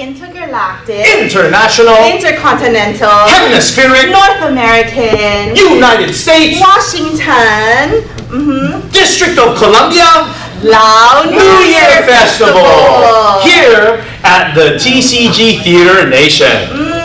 intergalactic, international, intercontinental, hemispheric, North American, United States, Washington, mhm, District of Columbia, Lao New Year Festival. Here at the TCG Theater Nation. Mm,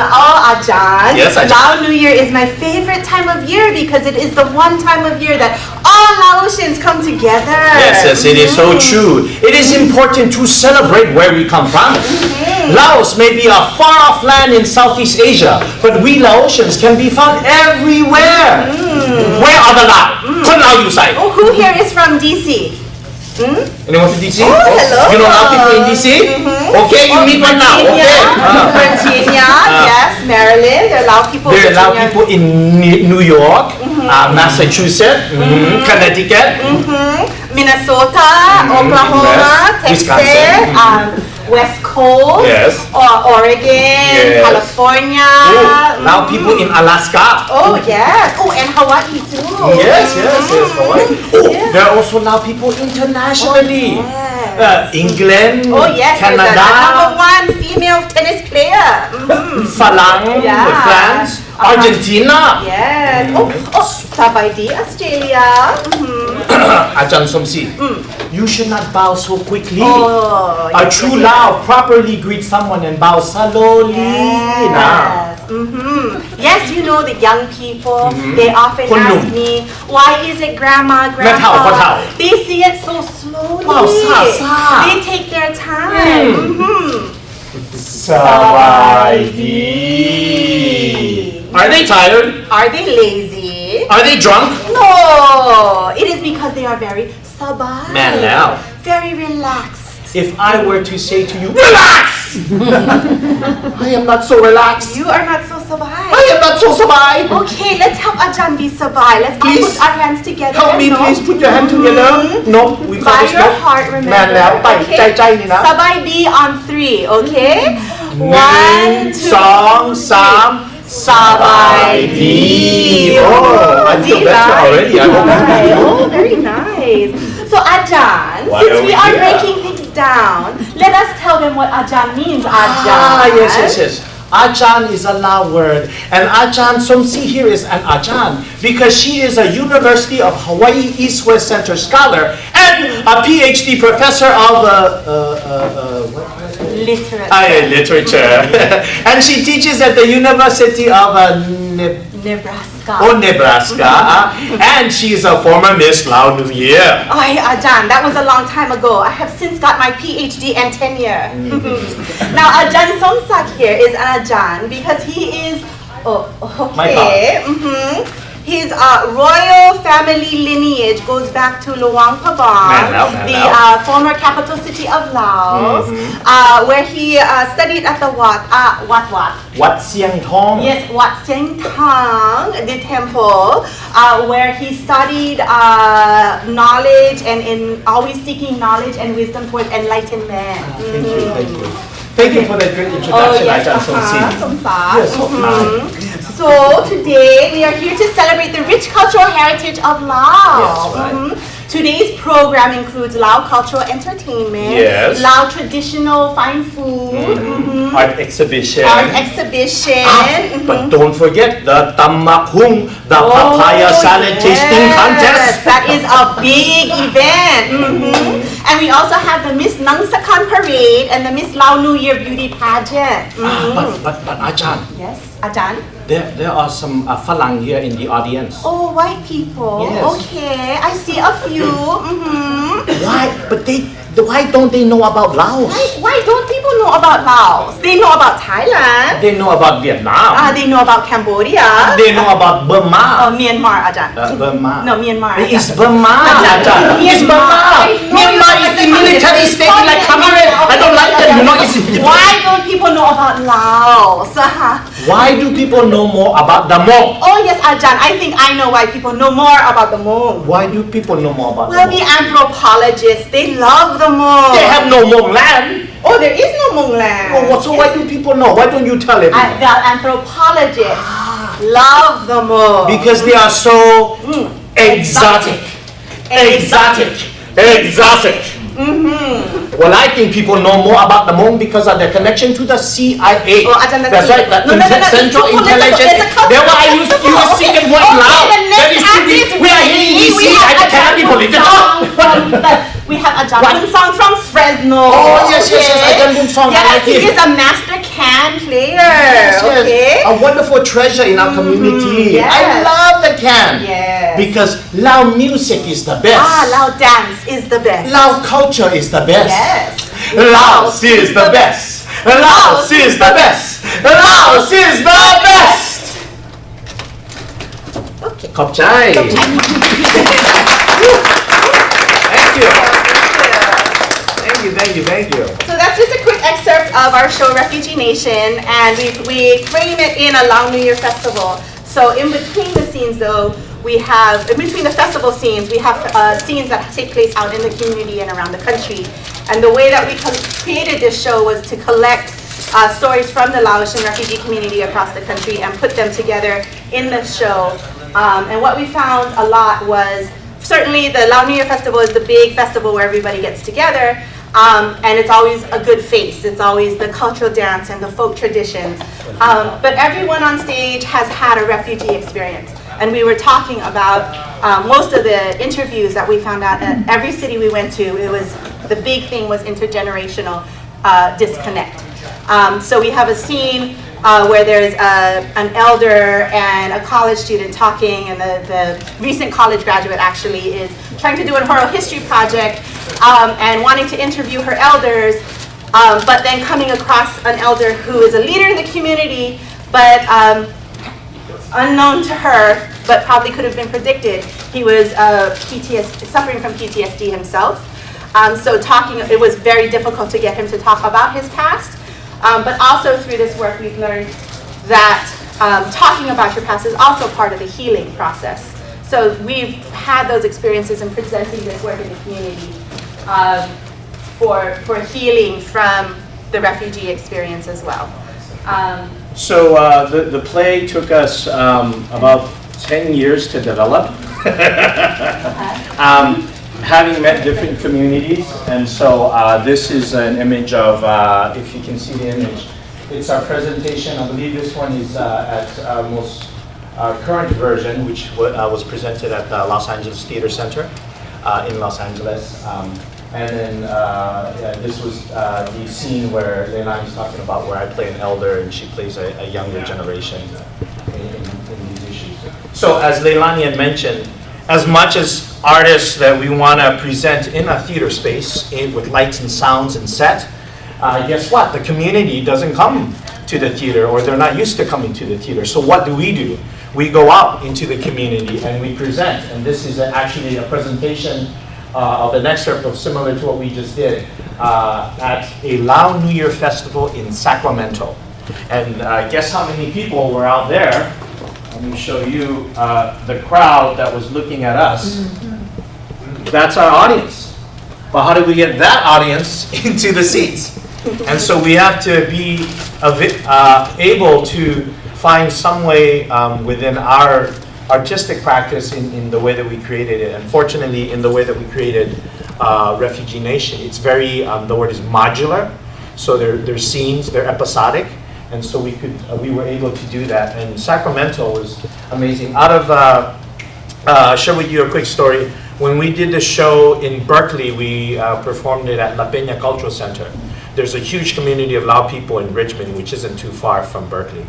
oh, Ajahn. Yes, Ajahn. Lao New Year is my favorite time of year because it is the one time of year that all Laotians come together. Yes, yes, it is so mm-hmm. true. It is important to celebrate where we come from. Mm-hmm. Laos may be a far-off land in Southeast Asia, but we Laotians can be found everywhere. Mm. Where are the Lao? Kun Lao you say? Oh, who here is from DC? Anyone from DC? Oh, hello. You know Lao people in DC? Okay, you meet one now. Virginia, Okay. Uh, Virginia, yes, Maryland. There are Lao people. There are Lao Virginia. people in New York, uh, Massachusetts, mhm, Connecticut. Minnesota, Mhm, Oklahoma. Texas, Wisconsin. um, West Coast, Yes. or Oregon, Yes. California. Oh, Lao mhm. people in Alaska. Oh yes. Oh, and Hawaii too. Yes, yes, yes. Hawaii. Oh, Yeah. there are also now people internationally. yes. Uh, England, Oh yes, there's a number one female tennis player. Mhm. Falang, Yeah. France, Uh-huh. Argentina. Yes. Oh, oh, Sabaidi, Australia. Mhm. Ajahn Somsi, you should not bow so quickly. Mm. Oh, A yes, true yes, Lao properly greets someone and bow slowly. Now. Yes. hmm Yes, you know the young people, Mhm. they often ask me, why is it grandma, grandpa? They see it so slowly. Wow, sa, sa. They take their time. Mm. Mhm. Sawadee. Are they tired? Are they lazy? Are they drunk? No, it is because they are very sabai. Man, now. Very relaxed if I were to say to you, relax! I am not so relaxed. You are not so sabai. I am not so sabai. Okay, let's help Ajahn be sabai. Let's please all put our hands together. Help me, no. please put your hand together. Mm -hmm. No, we call By this your heart, remember. Okay. Sabai be on three, okay? Mm -hmm. One, two, song, sam. Sabai Oh, I feel better already. I hope. Right. Oh, very nice. So Ajahn, since we, are here? breaking down, let us tell them what Ajahn means, Ajahn. Ah, yes, yes, yes. Ajahn is a Lao word, and Ajahn Somsi here is an Ajahn because she is a University of Hawaii East West Center scholar and a PhD professor of uh, uh, uh, uh. Literature. Ah, literature, and she teaches at the University of uh, Ne- Nebraska. oh, Nebraska, and she is a former Miss Lao New Year. Oh, Ajahn, that was a long time ago. I have since got my PhD and tenure. now, Ajahn Somsak here is an Ajahn because he is, oh, My okay. hmm His uh, royal family lineage goes back to Luang Prabang, Man Lao, man the uh, former capital city of Laos, uh, where he uh, studied at the Wat, uh, Wat Wat. Wat Siang Tong. Yes, Wat Seng Tang, the temple, uh, where he studied uh, knowledge and in always seeking knowledge and wisdom towards enlightenment. Thank you, Mhm. thank you. Thank you for that great introduction, Oh yes, Ajahn uh-huh, Somsa. Yes, so Mhm. So today we are here to celebrate the rich cultural heritage of Laos. Yes, right. Mhm. Today's program includes Lao cultural entertainment, Yes. Lao traditional fine food, mm -hmm. Art exhibition. art exhibition. Ah, but mhm. don't forget the tamakhung, the papaya Oh, salad tasting contest. That is a big event. Mhm. And we also have the Miss Nangsakan Parade and the Miss Lao New Year Beauty Pageant. Ah, but, but, but Ajahn, Yes, Ajan. There, there are some uh, falang here in the audience. Oh, white people. Yes. Okay, I see a few. Mm-hmm. Why? But they, why don't they know about Laos? Why, why don't people know about Laos? They know about Thailand. They know about Vietnam. Uh, they know about Cambodia. they know about Oh, Burma. Myanmar, Ajan. Uh, Burma. No, Myanmar. It's Burma, Ajahn. Ajahn. It's Burma. Myanmar is the military state like Cameroon. I don't like them. You know, it's Why don't people know about Laos? Why do people know more about the Hmong? Oh yes, Ajahn. I think I know why people know more about the moon. Why do people know more about Well, the the anthropologists, they love the moon. They have no Hmong land. Oh, there is no moon land. Oh, what- so why do people know? Why don't you tell everyone? the anthropologists love the moon. Because they are so Mm. exotic. Exotic. Exotic. Mm-hmm. Well, I think people know more about the Hmong because of their connection to the CIA. Oh, I don't. That's right, the No, no, no, Central. Intelligence. It's a cultural Then why you, you festival. were singing what Okay, loud? That is to be, we are we DC, have cannot be from We have a Jamul song from Fresno. Oh, yes, yes, yes, a? Jamul song, I Yes, like he it. is a master khaen player. Yes, yes. Okay. A wonderful treasure in our community. yes. I love the can. Yes. Because loud music is the best. Ah, loud dance is the best. Loud culture is the best. Yes. Laos is the best. Laos is the best. Laos is the best. Okay. Khop chai. Thank you. Thank you, thank you, thank you. So that's just a quick excerpt of our show Refugee Nation and we, we frame it in a Lao New Year festival. So in between the scenes though, we have, in between the festival scenes, we have uh, scenes that take place out in the community and around the country. And the way that we created this show was to collect uh, stories from the Laotian refugee community across the country and put them together in the show. Um, and what we found a lot was certainly the Lao New Year Festival is the big festival where everybody gets together. Um, and it's always a good face. It's always the cultural dance and the folk traditions. Um, but everyone on stage has had a refugee experience. And we were talking about um, most of the interviews that we found out at every city we went to. It was the big thing was intergenerational uh, disconnect. Um, so we have a scene uh, where there's a, an elder and a college student talking, and the, the recent college graduate actually is trying to do an oral history project um, and wanting to interview her elders, um, but then coming across an elder who is a leader in the community, but um, unknown to her, but probably could have been predicted. He was uh, PTSD, suffering from PTSD himself. Um, so talking, it was very difficult to get him to talk about his past. Um, but also through this work, we've learned that um, talking about your past is also part of the healing process. So we've had those experiences in presenting this work in the community um, for, for healing from the refugee experience as well. So uh, the, the play took us um, about 10 years to develop. um, having met different communities, and so uh, this is an image of, uh, if you can see the image, it's our presentation. I believe this one is uh, at our most uh, current version, which wa- uh, was presented at the Los Angeles Theater Center uh, in Los Angeles. Um, and then uh, yeah, this was uh, the scene where Leilani is talking about where I play an elder and she plays a, a younger generation in, in, in these issues. So as Leilani had mentioned, as much as artists that we want to present in a theater space eh, with lights and sounds and set, uh, guess what? The community doesn't come to the theater or they're not used to coming to the theater. So what do we do? We go out into the community and we present. And this is actually a presentation uh, of an excerpt of similar to what we just did uh, at a Lao New Year festival in Sacramento. And uh, guess how many people were out there? Let me show you uh, the crowd that was looking at us. That's our audience. But how do we get that audience into the seats? And so we have to be uh, able to find some way um, within our artistic practice in, in the way that we created it. Unfortunately, in the way that we created uh, Refugee Nation, it's very, um, the word is modular. So they're, they're scenes, they're episodic. And so we could, uh, we were able to do that. And Sacramento was amazing. Out of, uh, uh, share with you a quick story. When we did the show in Berkeley, we uh, performed it at La Peña Cultural Center. There's a huge community of Lao people in Richmond, which isn't too far from Berkeley.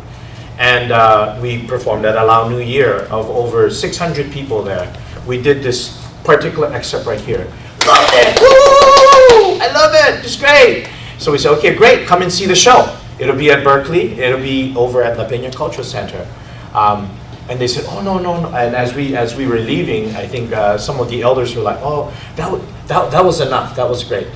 And uh, we performed at Lao New Year of over 600 people there. We did this particular excerpt right here. Loved it! Woo! I love it! It's great! So we said, okay, great, come and see the show. It'll be at Berkeley, it'll be over at La Peña Cultural Center. Um, and they said, oh, no, no, no. And as we, as we were leaving, I think uh, some of the elders were like, oh, that, that, that was enough, that was great.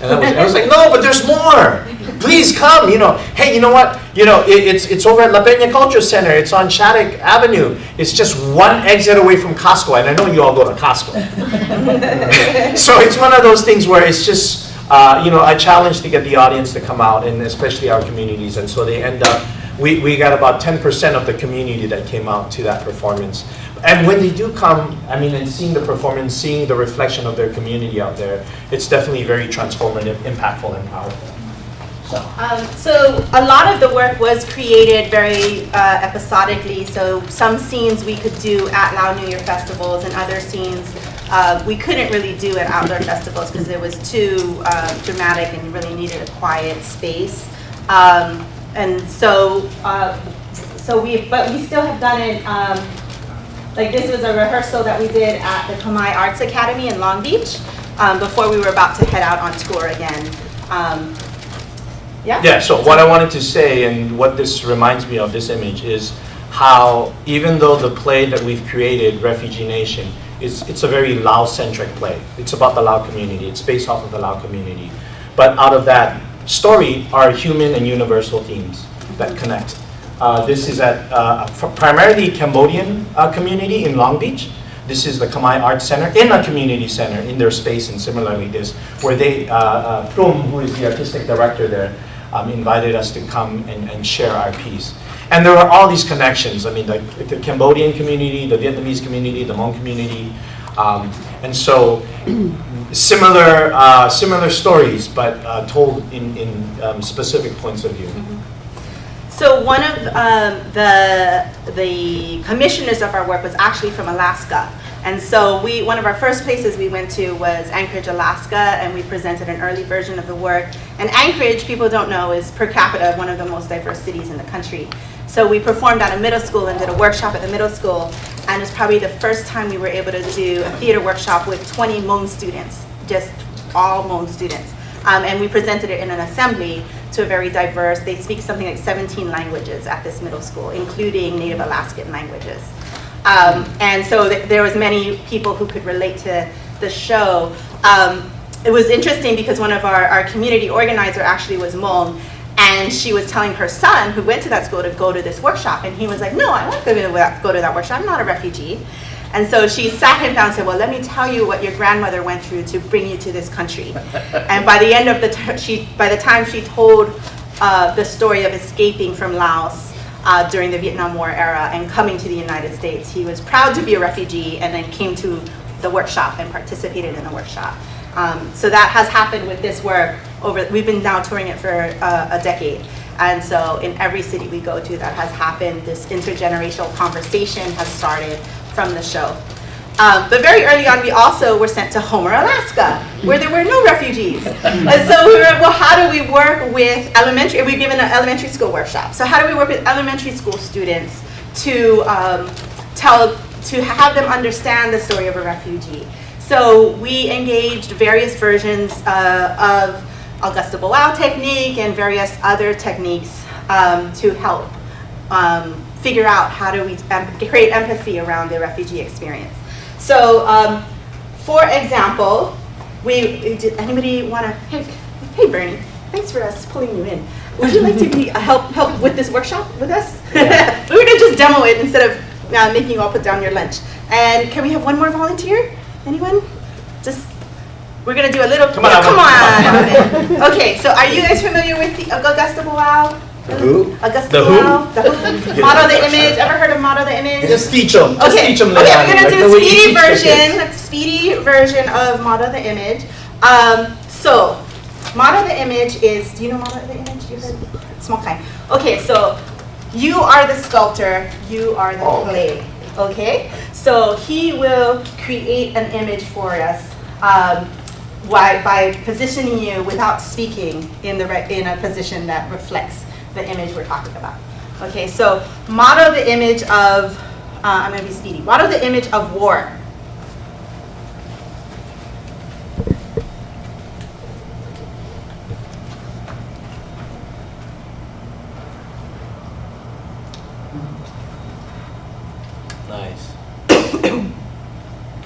And I was, I was like, no, but there's more. Please come. You know, hey, you know what? You know, it, it's it's over at La Peña Culture Center. It's on Shattuck Avenue. It's just one exit away from Costco, and I know you all go to Costco. so it's one of those things where it's just, uh, you know, a challenge to get the audience to come out, and especially our communities. And so they end up, we, we got about 10% of the community that came out to that performance. And when they do come, I mean, and seeing the performance, seeing the reflection of their community out there, it's definitely very transformative, impactful, and powerful. So, Um, so a lot of the work was created very uh, episodically. So some scenes we could do at Lao New Year festivals, and other scenes uh, we couldn't really do at outdoor festivals because it was too uh, dramatic and really needed a quiet space. Um, and so, uh, so we, but we still have done it. Um, like this was a rehearsal that we did at the Khmer Arts Academy in Long Beach um, before we were about to head out on tour again. Um, yeah. Yeah, so what I wanted to say, and what this reminds me of, this image, is how even though the play that we've created, Refugee Nation, is it's a very Lao-centric play. It's about the Lao community. It's based off of the Lao community. But out of that story are human and universal themes that connect. Uh, this is at uh, a primarily Cambodian uh, community in Long Beach. This is the Khmer Arts Center in a community center in their space, and similarly this, where they, uh, uh, who is the artistic director there, um, invited us to come and, and share our piece. And there are all these connections. I mean, the, the Cambodian community, the Vietnamese community, the Hmong community, um, and so similar, uh, similar stories, but uh, told in, in um, specific points of view. So one of um, the the commissioners of our work was actually from Alaska, and so we one of our first places we went to was Anchorage, Alaska, and we presented an early version of the work. And Anchorage, people don't know, is per capita one of the most diverse cities in the country. So we performed at a middle school and did a workshop at the middle school, and it's probably the first time we were able to do a theater workshop with 20 Hmong students, just all Hmong students. Um, and we presented it in an assembly to a very diverse, they speak something like 17 languages at this middle school, including Native Alaskan languages. Um, and so th there was many people who could relate to the show. Um, it was interesting because one of our, our community organizer actually was Hmong, and she was telling her son, who went to that school, to go to this workshop. And he was like, no, I want to go to that workshop. I'm not a refugee. And so she sat him down and said, well, let me tell you what your grandmother went through to bring you to this country. and by the end of the, she, by the time she told uh, the story of escaping from Laos uh, during the Vietnam War era and coming to the United States, he was proud to be a refugee and then came to the workshop and participated in the workshop. Um, so that has happened with this work over, we've been now touring it for uh, a decade. And so in every city we go to that has happened, this intergenerational conversation has started from the show. Um, but very early on, we also were sent to Homer, Alaska, where there were no refugees. and so we were, well, how do we work with elementary, we've given an elementary school workshop. So how do we work with elementary school students to um, tell, to have them understand the story of a refugee? So we engaged various versions uh, of Augusto Boal technique and various other techniques um, to help um, figure out how do we create empathy around the refugee experience. So, um, for example, we did anybody want to? Hey, hey, Bernie, thanks for us pulling you in. Would you like to be uh, help help with this workshop with us? Yeah. We're gonna just demo it instead of uh, making you all put down your lunch. And can we have one more volunteer? Anyone? Just we're gonna do a little. Come on, yeah, come Alvin. on. okay, so are you guys familiar with the Augusto Boal? The who? Augusto The who? The who? Model the image. Ever heard of model the image? Just teach them. Just Okay, teach them. okay, we're gonna do a speedy teach the kids. version, speedy version of model the image. Um, so, model the image is, do you know model the image? You heard, small kind. Okay, so you are the sculptor, you are the Oh. clay, okay? So he will create an image for us um, by, by positioning you without speaking in, the in a position that reflects the image we're talking about. Okay, so model the image of, uh, I'm gonna be speedy, model the image of war. Nice.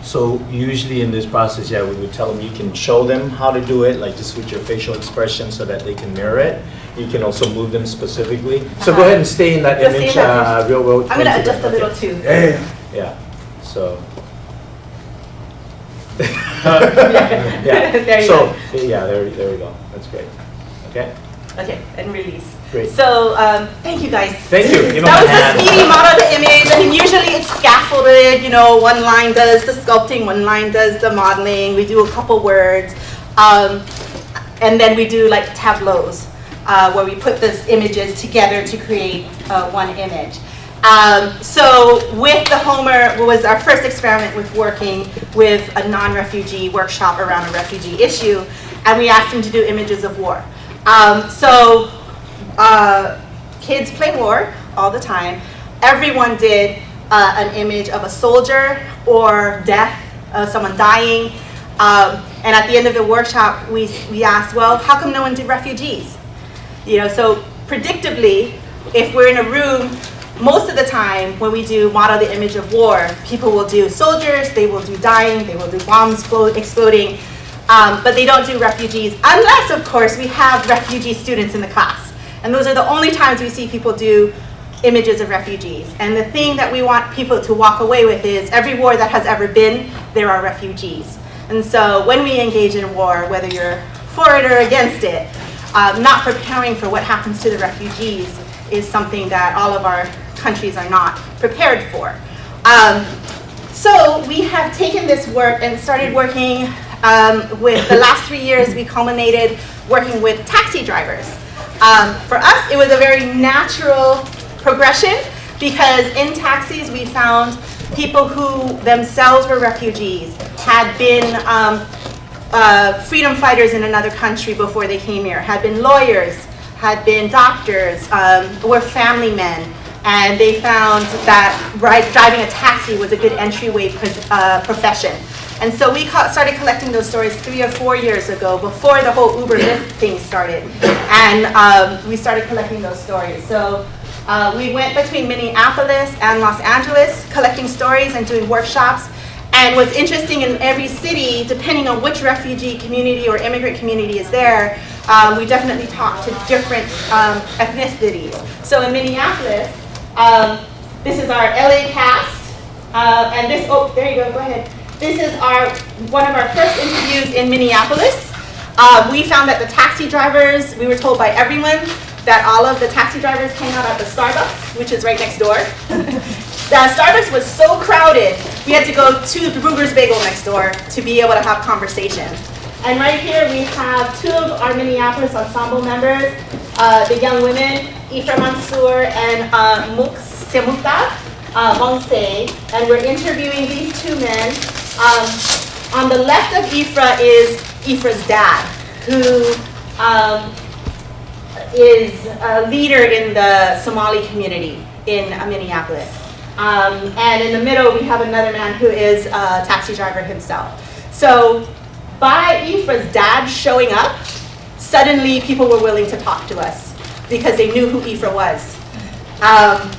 So usually in this process, yeah, we would tell them you can show them how to do it, like just with your facial expression so that they can mirror it. You can also move them specifically. So go ahead and stay in that Just stay image, in that uh, real, real. I'm gonna into adjust a little too. Yeah, yeah, so. There Yeah, you so, yeah, there, there we go, that's great, okay? Okay, and release. Great. So, um, thank you guys. Thank you. Give 'em That was a speedy model of the image. I mean, usually it's scaffolded, you know, one line does the sculpting, one line does the modeling, we do a couple words. Um, and then we do like tableaus, uh, where we put those images together to create uh, one image. Um, so with the Homer was our first experiment with working with a non-refugee workshop around a refugee issue, and we asked them to do images of war. Um, so uh, kids play war all the time. Everyone did uh, an image of a soldier or death, uh, someone dying. Um, and at the end of the workshop, we, we asked, well, how come no one did refugees? You know, so predictably, if we're in a room, most of the time when we do model the image of war, people will do soldiers, they will do dying, they will do bombs exploding, um, but they don't do refugees, unless, of course, we have refugee students in the class. And those are the only times we see people do images of refugees. And the thing that we want people to walk away with is every war that has ever been, there are refugees. And so when we engage in war, whether you're for it or against it, um, not preparing for what happens to the refugees is something that all of our countries are not prepared for. Um, so we have taken this work and started working um, with the last three years we culminated working with taxi drivers. Um, for us, it was a very natural progression because in taxis we found people who themselves were refugees, had been um, uh, freedom fighters in another country before they came here, had been lawyers, had been doctors, um, were family men, and they found that ride, driving a taxi was a good entryway uh, profession. And so we started collecting those stories three or four years ago, before the whole Uber Lyft thing started. And um, we started collecting those stories. So uh, we went between Minneapolis and Los Angeles collecting stories and doing workshops. And what's interesting in every city, depending on which refugee community or immigrant community is there, um, we definitely talk to different um, ethnicities. So in Minneapolis, um, this is our LA cast, uh, and this, oh, there you go, go ahead. This is our, one of our first interviews in Minneapolis. Uh, we found that the taxi drivers, we were told by everyone that all of the taxi drivers hang out at the Starbucks, which is right next door. the Starbucks was so crowded, we had to go to the Bruegger's Bagel next door to be able to have conversations. And right here we have two of our Minneapolis ensemble members, uh, the young women, Ifra Mansour and uh, Muk Semuta uh, and we're interviewing these two men. Um, on the left of Ifra is Ifra's dad, who um, is a leader in the Somali community in Minneapolis. Um, and in the middle, we have another man who is a taxi driver himself. So by Ifra's dad showing up, suddenly people were willing to talk to us because they knew who Ifra was. Um,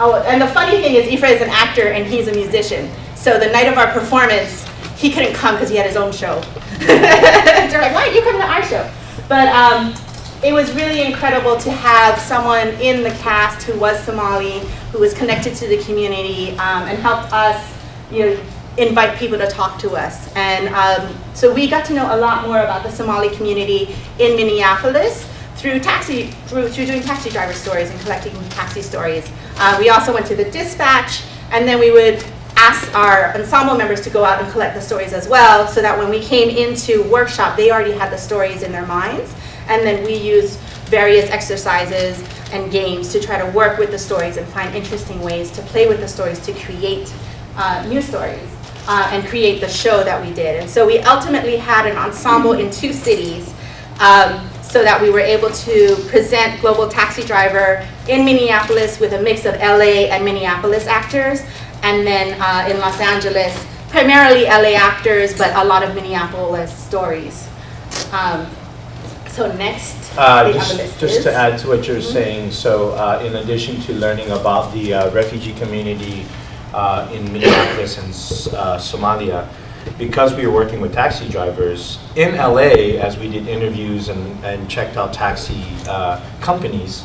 oh, and the funny thing is Ifra is an actor and he's a musician. So the night of our performance, he couldn't come because he had his own show. They're like, why aren't you coming to our show? But um, it was really incredible to have someone in the cast who was Somali, who was connected to the community, um, and helped us, you know, invite people to talk to us. And um, so we got to know a lot more about the Somali community in Minneapolis through taxi, through, through doing taxi driver stories and collecting taxi stories. Uh, we also went to the dispatch, and then we would ask our ensemble members to go out and collect the stories as well, so that when we came into workshop, they already had the stories in their minds, and then we used various exercises and games to try to work with the stories and find interesting ways to play with the stories to create uh, new stories uh, and create the show that we did. And so we ultimately had an ensemble in two cities um, so that we were able to present Global Taxi Driver in Minneapolis with a mix of LA and Minneapolis actors, and then uh, in Los Angeles, primarily LA actors, but a lot of Minneapolis stories. Um, so next, Uh, just, just to add to what you're saying, so uh, in addition to learning about the uh, refugee community uh, in Minneapolis and uh, Somalia, because we were working with taxi drivers in LA, as we did interviews and, and checked out taxi uh, companies,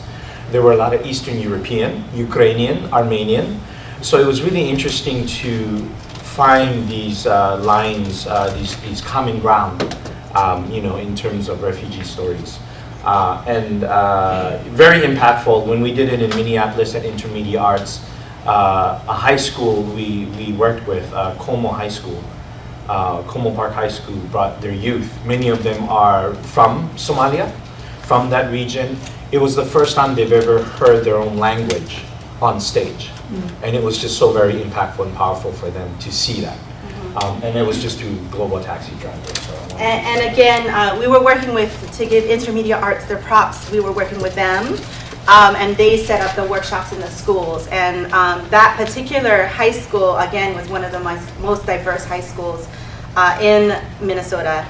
there were a lot of Eastern European, Ukrainian, Armenian. So it was really interesting to find these uh, lines, uh, these, these common ground, um, you know, in terms of refugee stories. Uh, and uh, very impactful when we did it in Minneapolis at Intermedia Arts. Uh, a high school we, we worked with, uh, Como High School, uh, Como Park High School brought their youth. Many of them are from Somalia, from that region. It was the first time they've ever heard their own language on stage. And it was just so very impactful and powerful for them to see that. Um, and it was just through Global Taxi Driver. So And, and again, uh, we were working with, to give Intermedia Arts their props, we were working with them. Um, and they set up the workshops in the schools. And um, that particular high school, again, was one of the most, most diverse high schools uh, in Minnesota.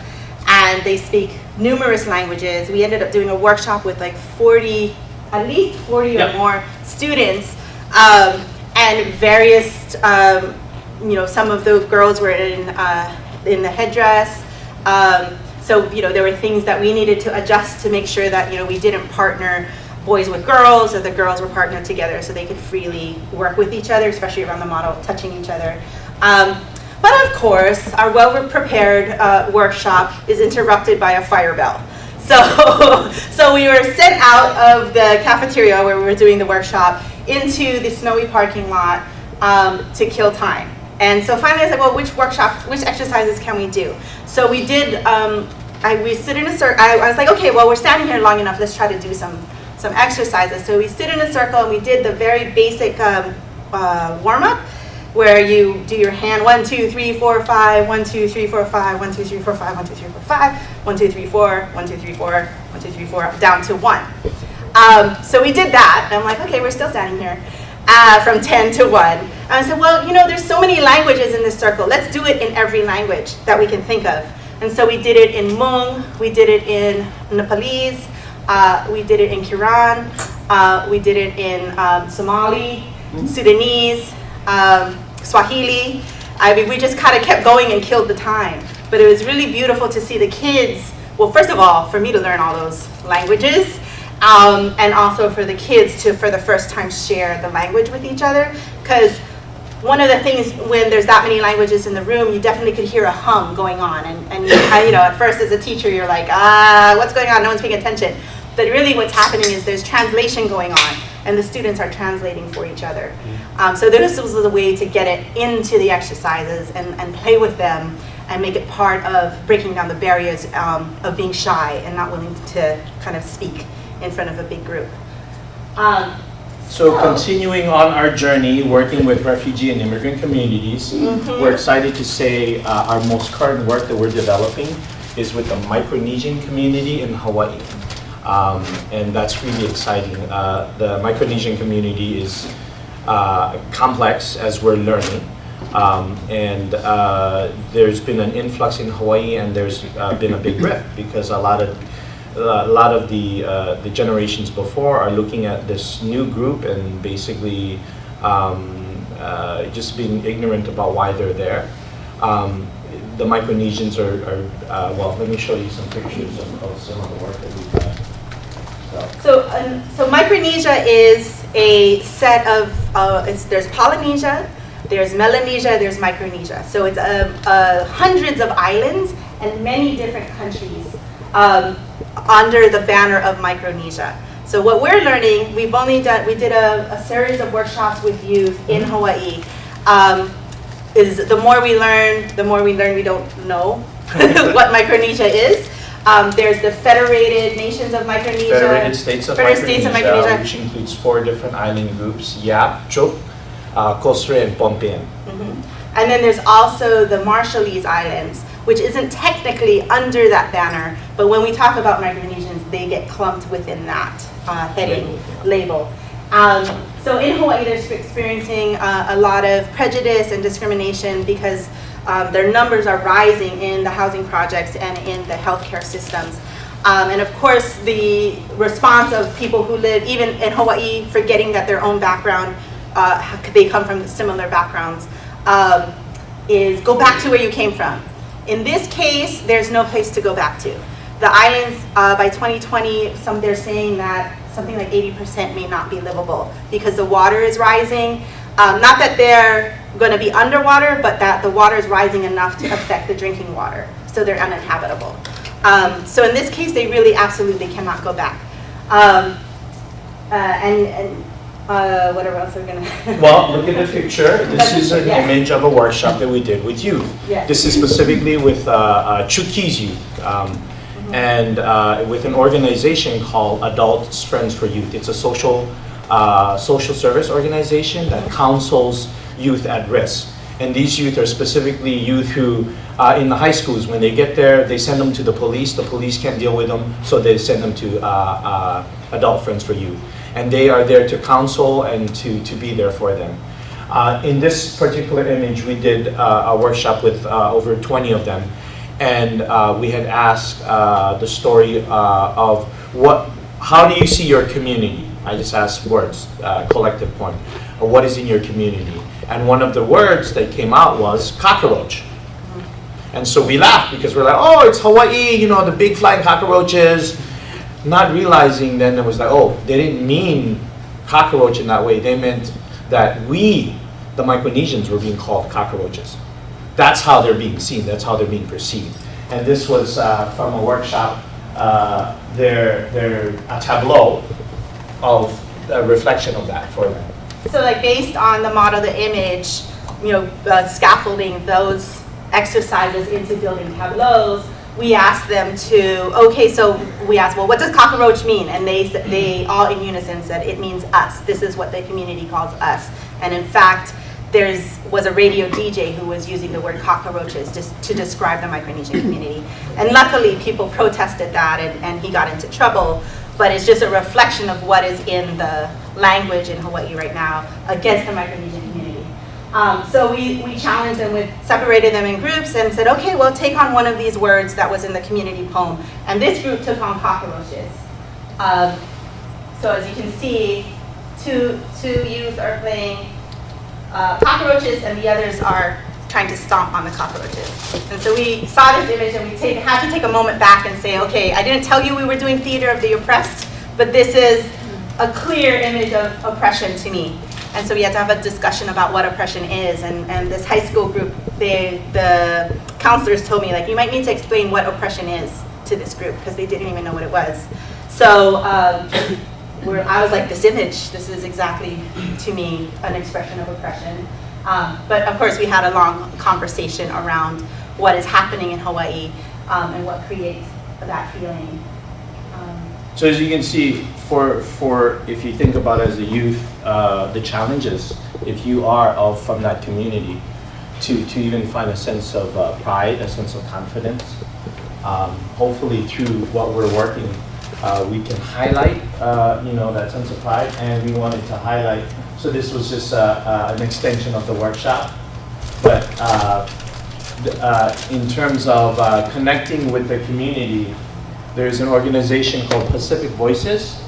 And they speak numerous languages. We ended up doing a workshop with like 40, at least 40 Yep. or more students. Um, and various, um, you know, some of the girls were in, uh, in the headdress. Um, so, you know, there were things that we needed to adjust to make sure that, you know, we didn't partner boys with girls or the girls were partnered together so they could freely work with each other, especially around the model, touching each other. Um, but of course, our well-prepared uh, workshop is interrupted by a fire bell. So, so we were sent out of the cafeteria where we were doing the workshop into the snowy parking lot um, to kill time. And so finally I said, well, which workshop, which exercises can we do? So we did, um, I, we stood in a circle, I, I was like, okay, well, we're standing here long enough, let's try to do some, some exercises. So we stood in a circle and we did the very basic um, uh, warm-up where you do your hand one, two, three, four, five, one, two, three, four, five, one, two, three, four, five, one, two, three, four, five, one, two, three, four, one, two, three, four, one, two, three, four, down to one. Um, so we did that, and I'm like, okay, we're still standing here, uh, from 10 to 1. And I said, well, you know, there's so many languages in this circle. Let's do it in every language that we can think of. And so we did it in Hmong, we did it in Nepalese, uh, we did it in Karen, uh, we did it in um, Somali, Sudanese, um, Swahili. I mean, we just kind of kept going and killed the time. But it was really beautiful to see the kids, well, first of all, for me to learn all those languages, um, and also for the kids to, for the first time, share the language with each other. Because one of the things when there's that many languages in the room, you definitely could hear a hum going on. And, and you, you know, at first as a teacher, you're like, ah, what's going on? No one's paying attention. But really what's happening is there's translation going on, and the students are translating for each other. Um, so this was a way to get it into the exercises and, and play with them and make it part of breaking down the barriers um, of being shy and not willing to kind of speak in front of a big group. Um, So continuing on our journey, working with refugee and immigrant communities, we're excited to say uh, our most current work that we're developing is with the Micronesian community in Hawaii. Um, and that's really exciting. Uh, the Micronesian community is uh, complex as we're learning. Um, and uh, there's been an influx in Hawaii and there's uh, been a big rift because a lot of a lot of the uh, the generations before are looking at this new group and basically um, uh, just being ignorant about why they're there. Um, the Micronesians are, are uh, well. Let me show you some pictures of, of some of the work that we've done. So, So, um, so Micronesia is a set of, uh, there's Polynesia, there's Melanesia, there's Micronesia. So it's uh, uh, hundreds of islands and many different countries um, under the banner of Micronesia. So what we're learning, we've only done, we did a, a series of workshops with youth in Hawaii. Um, is the more we learn, the more we learn we don't know what Micronesia is. Um, there's the Federated Nations of Micronesia. Federated States of Federated States of Micronesia, Micronesia. which includes four different island groups: Yap, Chuuk, uh, Kosrae, and Pohnpeian. Mhm. And then there's also the Marshallese Islands, which isn't technically under that banner, but when we talk about Micronesians, they get clumped within that uh, heading, label. Um, so in Hawaii, they're experiencing uh, a lot of prejudice and discrimination because um, their numbers are rising in the housing projects and in the healthcare systems. Um, and of course, the response of people who live even in Hawaii, forgetting that their own background, uh, they come from similar backgrounds, um, is go back to where you came from. In this case, there's no place to go back to. The islands, uh, by 2020, some they're saying that something like 80% may not be livable because the water is rising. Um, not that they're going to be underwater, but that the water is rising enough to affect the drinking water, so they're uninhabitable. Um, so in this case, they really absolutely cannot go back. Um, uh, and and uh, whatever else we're gonna. Well, look at the picture. This is an Yes. image of a workshop that we did with youth. Yes. This is specifically with uh, uh, Chuukese youth um, Mm-hmm. and uh, with an organization called Adults Friends for Youth. It's a social uh, social service organization that counsels youth at risk. And these youth are specifically youth who, uh, in the high schools, when they get there, they send them to the police. The police can't deal with them, so they send them to uh, uh, Adult Friends for Youth. And they are there to counsel and to, to be there for them. Uh, in this particular image, we did uh, a workshop with uh, over 20 of them. And uh, we had asked uh, the story uh, of what, how do you see your community? I just asked words, collective point, what is in your community? And one of the words that came out was cockroach. And so we laughed because we're like, oh, it's Hawaii, you know, the big flying cockroaches. Not realizing then it was like, oh, they didn't mean cockroach in that way. They meant that we, the Micronesians, were being called cockroaches. That's how they're being seen. That's how they're being perceived. And this was uh, from a workshop, uh, their, their a tableau of a reflection of that for them. So like based on the model, the image, you know, uh, scaffolding those exercises into building tableaus, we asked them to, okay, so we asked, well, what does cockroach mean? And they, they all in unison said, it means us. This is what the community calls us. And in fact, there's, was a radio DJ who was using the word cockroaches just to describe the Micronesian community. And luckily, people protested that and, and he got into trouble. But it's just a reflection of what is in the language in Hawaii right now against the Micronesian. Um, so we, we challenged them with, separated them in groups and said, okay, well, take on one of these words that was in the community poem. And this group took on cockroaches. Um, so as you can see, two, two youth are playing uh, cockroaches and the others are trying to stomp on the cockroaches. And so we saw this image and we take, had to take a moment back and say, okay, I didn't tell you we were doing theater of the oppressed, but this is a clear image of oppression to me. And so we had to have a discussion about what oppression is. And, and this high school group, they, the counselors told me, like, you might need to explain what oppression is to this group because they didn't even know what it was. So um, I was like, this image, this is exactly to me an expression of oppression. Um, but of course, we had a long conversation around what is happening in Hawaii um, and what creates that feeling. So as you can see, for, for if you think about as a youth, uh, the challenges, if you are of, from that community, to, to even find a sense of uh, pride, a sense of confidence, um, hopefully through what we're working, uh, we can highlight, uh, you know, that sense of pride, and we wanted to highlight, so this was just uh, uh, an extension of the workshop, but in terms of connecting with the community, there's an organization called Pacific Voices,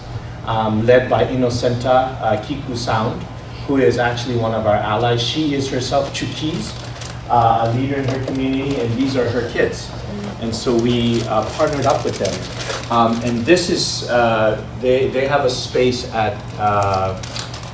um, led by Innocenta uh, Kiku Sound, who is actually one of our allies. She is herself Chuukese, uh, a leader in her community, and these are her kids. And so we uh, partnered up with them. Um, and this is, uh, they, they have a space at uh,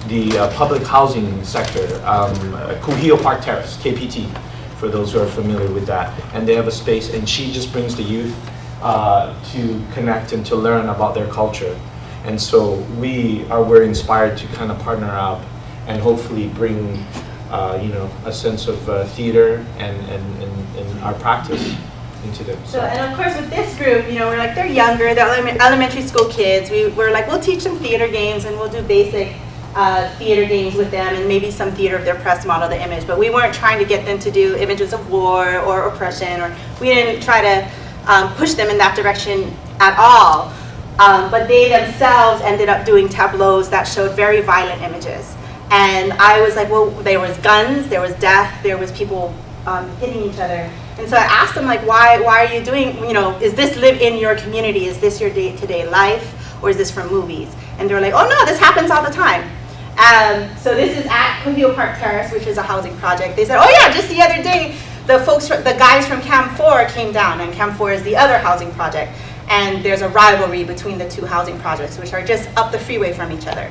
the uh, public housing sector, um, Kuhio Park Terrace, KPT, for those who are familiar with that. And they have a space, and she just brings the youth uh, to connect and to learn about their culture. And so we are, we're inspired to kind of partner up and hopefully bring, uh, you know, a sense of uh, theater and, and, and, and our practice into them. So, and of course with this group, you know, we're like, they're younger, they're elementary school kids. We, we're like, we'll teach them theater games and we'll do basic uh, theater games with them and maybe some theater of their press model, the image. But we weren't trying to get them to do images of war or oppression or we didn't try to um, push them in that direction at all. Um, but they themselves ended up doing tableaus that showed very violent images. And I was like, well, there was guns, there was death, there was people um, hitting each other. And so I asked them, like, why, why are you doing, you know, is this live in your community? Is this your day-to-day life? Or is this from movies? And they were like, oh no, this happens all the time. Um, so this is at Kuhio Park Terrace, which is a housing project. They said, oh yeah, just the other day, the folks, the guys from Cam 4 came down, and Cam 4 is the other housing project. And there's a rivalry between the two housing projects, which are just up the freeway from each other.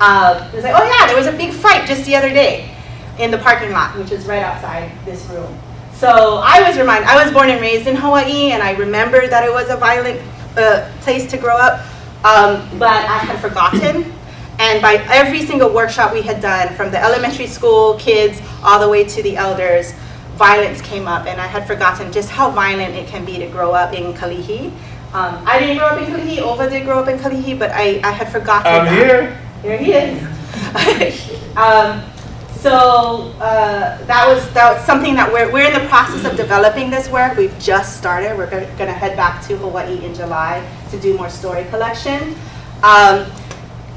Uh, it was like, oh yeah, there was a big fight just the other day in the parking lot, which is right outside this room. So I was reminded, I was born and raised in Hawaii, and I remember that it was a violent uh, place to grow up, um, but I had forgotten. And by every single workshop we had done, from the elementary school kids all the way to the elders, violence came up, and I had forgotten just how violent it can be to grow up in Kalihi. Um, I didn't grow up in Kalihi, Ova did grow up in Kalihi, but I, I had forgotten I'm that. here. There he is. um, so uh, that was that was something that we're we're in the process of developing this work. We've just started. We're going to head back to Hawaii in July to do more story collection. Um,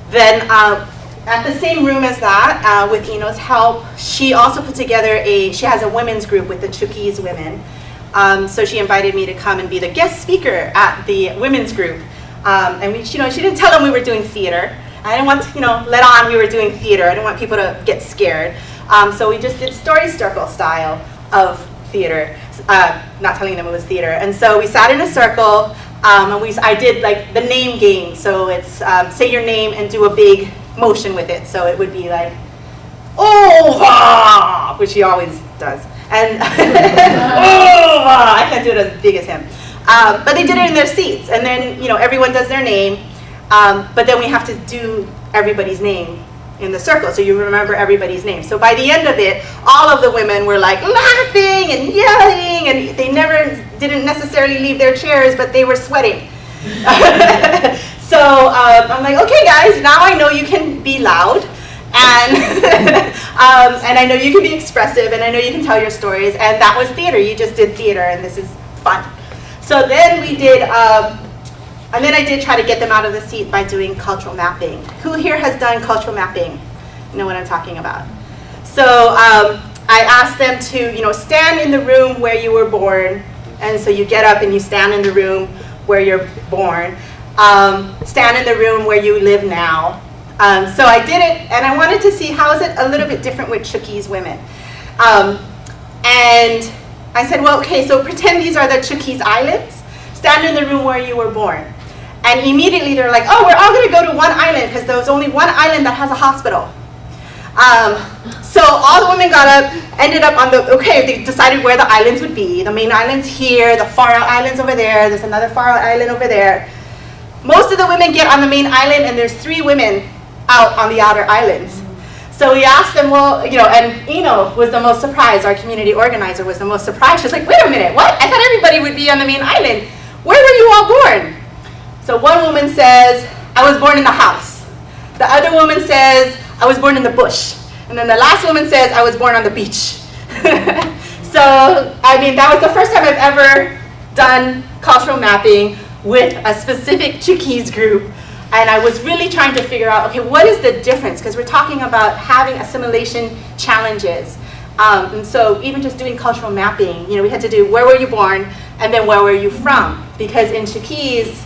then uh, at the same room as that, uh, with Eno's help, she also put together a. She has a women's group with the Chuukese women. Um, so she invited me to come and be the guest speaker at the women's group. Um, and we, you know, she didn't tell them we were doing theater. I didn't want to, you know, let on we were doing theater. I didn't want people to get scared. Um, so we just did story circle style of theater, uh, not telling them it was theater. And so we sat in a circle, um, and we, I did like the name game. So it's um, say your name and do a big motion with it. So it would be like, Ova, which he always does. And Ova, I can't do it as big as him. Um, but they did it in their seats, and then you know everyone does their name, um, but then we have to do everybody's name in the circle, so you remember everybody's name. So by the end of it, all of the women were like laughing and yelling, and they never didn't necessarily leave their chairs, but they were sweating. so um, I'm like, okay, guys, now I know you can be loud. And, um, and I know you can be expressive, and I know you can tell your stories, and that was theater. You just did theater, and this is fun. So then we did, um, and then I did try to get them out of the seat by doing cultural mapping. Who here has done cultural mapping? You know what I'm talking about. So um, I asked them to, you know, stand in the room where you were born, and so you get up and you stand in the room where you're born. Um, stand in the room where you live now. Um, so I did it, and I wanted to see how is it a little bit different with Chuukese women. Um, and I said, well, okay, so pretend these are the Chuukese Islands. Stand in the room where you were born. And immediately they're like, oh, we're all going to go to one island because there was only one island that has a hospital. Um, so all the women got up, ended up on the, okay, they decided where the islands would be. The main island's here, the far out island's over there, there's another far out island over there. Most of the women get on the main island and there's three women out on the outer islands. So we asked them, well, you know, and Eno was the most surprised, our community organizer was the most surprised. She's like, wait a minute, what? I thought everybody would be on the main island. Where were you all born? So one woman says, I was born in the house. The other woman says, I was born in the bush. And then the last woman says, I was born on the beach. so, I mean, that was the first time I've ever done cultural mapping with a specific Chuukese group. And I was really trying to figure out, okay, what is the difference? Because we're talking about having assimilation challenges. Um, and so even just doing cultural mapping, you know, we had to do where were you born and then where were you from? Because in Chuukese,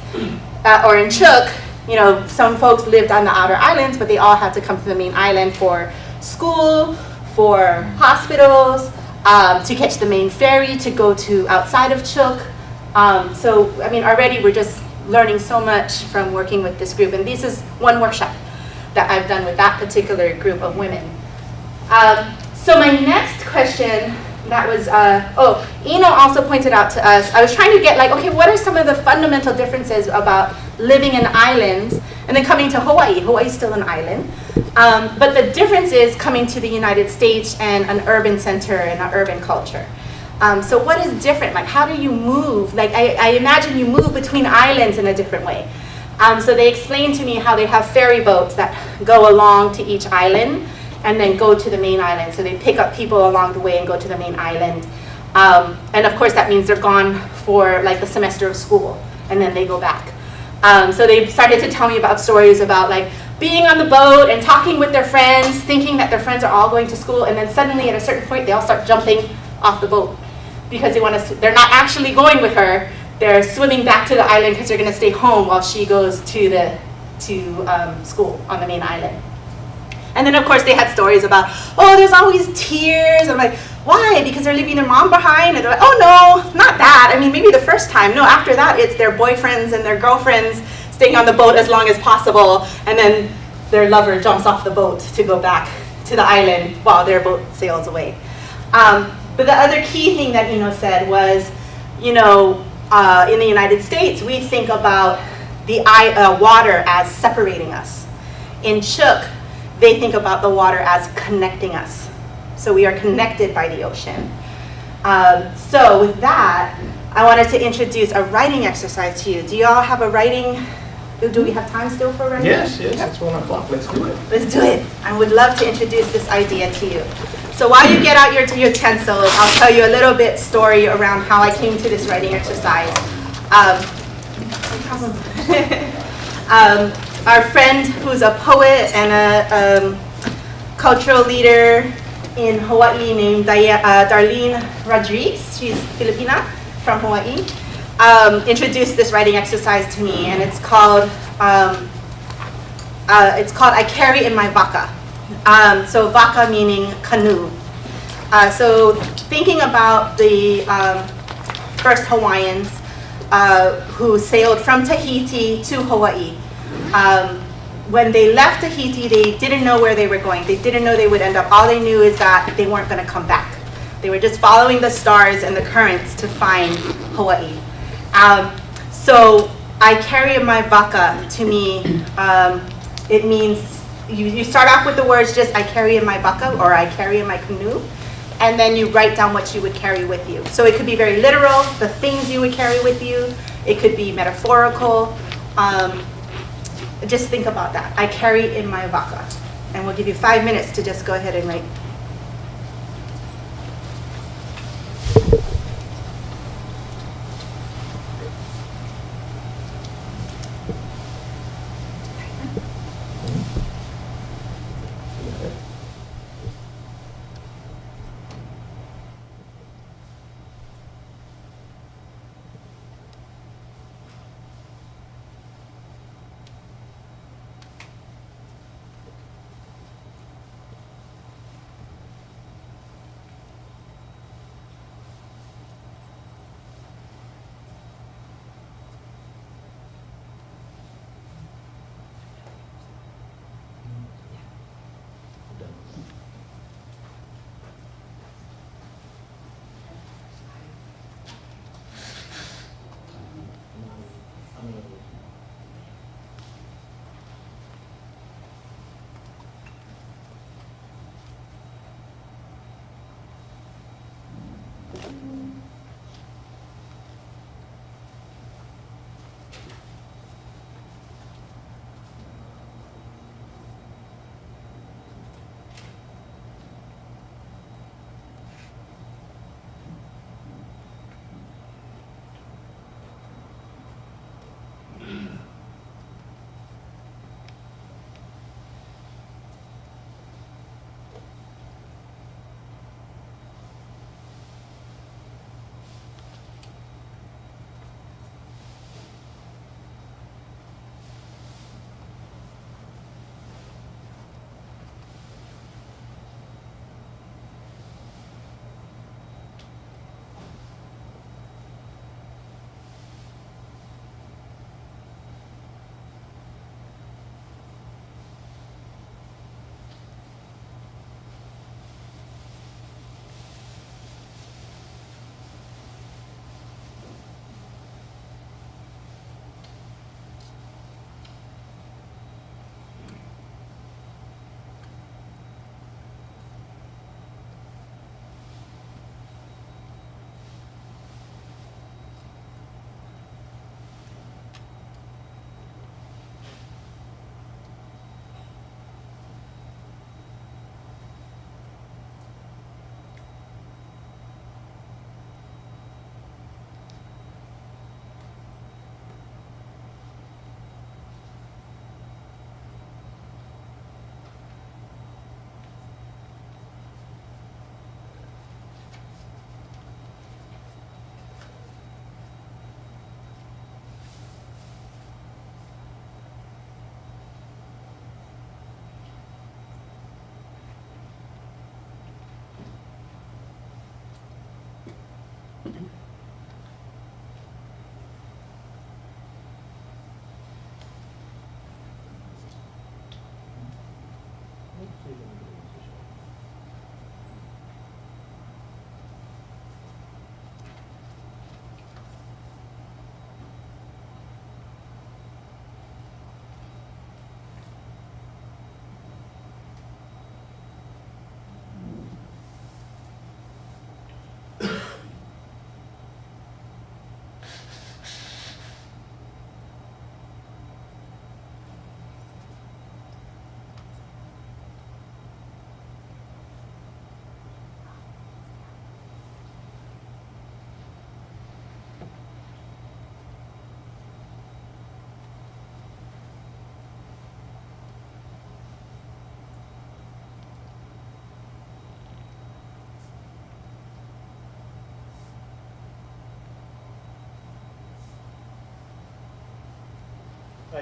uh, or in Chuuk, you know, some folks lived on the outer islands, but they all had to come to the main island for school, for hospitals, um, to catch the main ferry to go to outside of Chuuk. Um, so, I mean, already we're just learning so much from working with this group. And this is one workshop that I've done with that particular group of women. Um, so my next question that was, uh, oh, Eno also pointed out to us, I was trying to get like, okay, what are some of the fundamental differences about living in islands and then coming to Hawaii? Hawaii's still an island. Um, but the difference is coming to the United States and an urban center and an urban culture. Um, so what is different? Like how do you move? Like I, I imagine you move between islands in a different way. Um, so they explained to me how they have ferry boats that go along to each island and then go to the main island. So they pick up people along the way and go to the main island. Um, and of course that means they're gone for like the semester of school and then they go back. Um, so they started to tell me about stories about like being on the boat and talking with their friends, thinking that their friends are all going to school and then suddenly at a certain point they all start jumping off the boat because they want to, they're not actually going with her, they're swimming back to the island because they're going to stay home while she goes to the to um, school on the main island. And then of course they had stories about, oh, there's always tears. I'm like, why? Because they're leaving their mom behind? And they're like, oh no, not that. I mean, maybe the first time. No, after that, it's their boyfriends and their girlfriends staying on the boat as long as possible. And then their lover jumps off the boat to go back to the island while their boat sails away. Um, But the other key thing that Eno said was, you know, uh, in the United States, we think about the uh, water as separating us. In Chuuk, they think about the water as connecting us. So we are connected by the ocean. Um, so with that, I wanted to introduce a writing exercise to you. Do you all have a writing? Do we have time still for writing? Yes, yes, it's one o'clock, let's do it. Let's do it. I would love to introduce this idea to you. So while you get out your utensils, I'll tell you a little bit story around how I came to this writing exercise. Um, um, our friend who's a poet and a um, cultural leader in Hawaii named uh, Darlene Rodriguez, she's Filipina from Hawaii, um, introduced this writing exercise to me, and it's called um, uh, it's called I Carry in My Vaka. Um, so vaka meaning canoe. Uh, so thinking about the um, first Hawaiians uh, who sailed from Tahiti to Hawaii. Um, when they left Tahiti, they didn't know where they were going. They didn't know they would end up. All they knew is that they weren't going to come back. They were just following the stars and the currents to find Hawaii. Um, so I carry in my vaka to me. Um, it means you, you start off with the words just I carry in my vaka or I carry in my canoe, and then you write down what you would carry with you. So it could be very literal, the things you would carry with you. It could be metaphorical. Um, just think about that. I carry in my vaka. And we'll give you five minutes to just go ahead and write.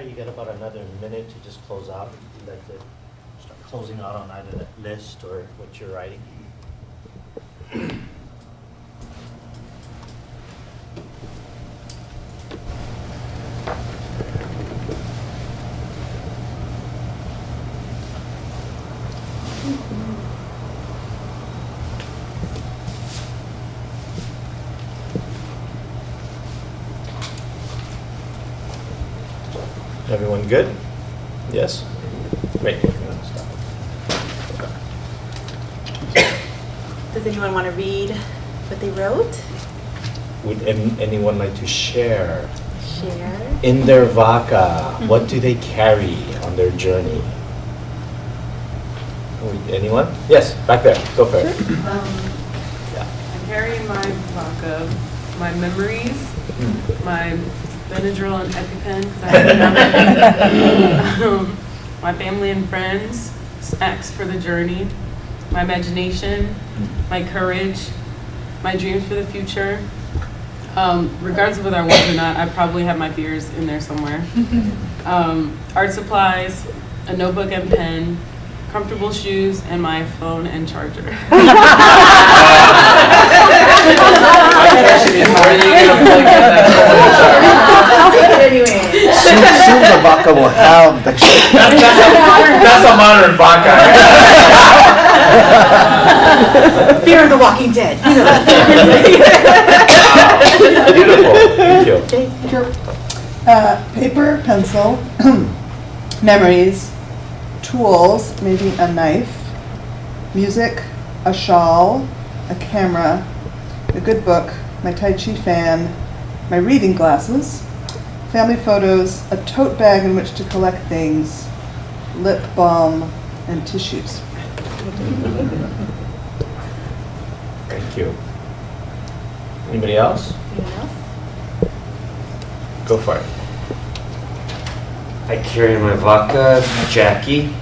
You got about another minute to just close out. Like start closing out on either that list or what you're writing. Everyone good? Yes? Great. Does anyone want to read what they wrote? Would anyone like to share? Share. In their vaka, what do they carry on their journey? Anyone? Yes, back there, go for it. Um, Yeah. I carry in my vaka, my memories, Mm. my Benadryl and EpiPen, 'cause I have none. Um, my family and friends, snacks for the journey, my imagination, my courage, my dreams for the future. Um, regardless of whether I want or not, I probably have my fears in there somewhere. Um, art supplies, a notebook and pen, comfortable shoes, and my phone and charger. I'll take it anyway. Soon, soon the vodka will have the That's a modern vaka. Fear of the Walking Dead. You know. Beautiful, thank you. Uh, paper, pencil, memories, tools, maybe a knife, music, a shawl, a camera, a good book, my Tai Chi fan, my reading glasses, family photos, a tote bag in which to collect things, lip balm, and tissues. Thank you. Anybody else? Anyone else? Go for it. I carry my vaka, Jackie,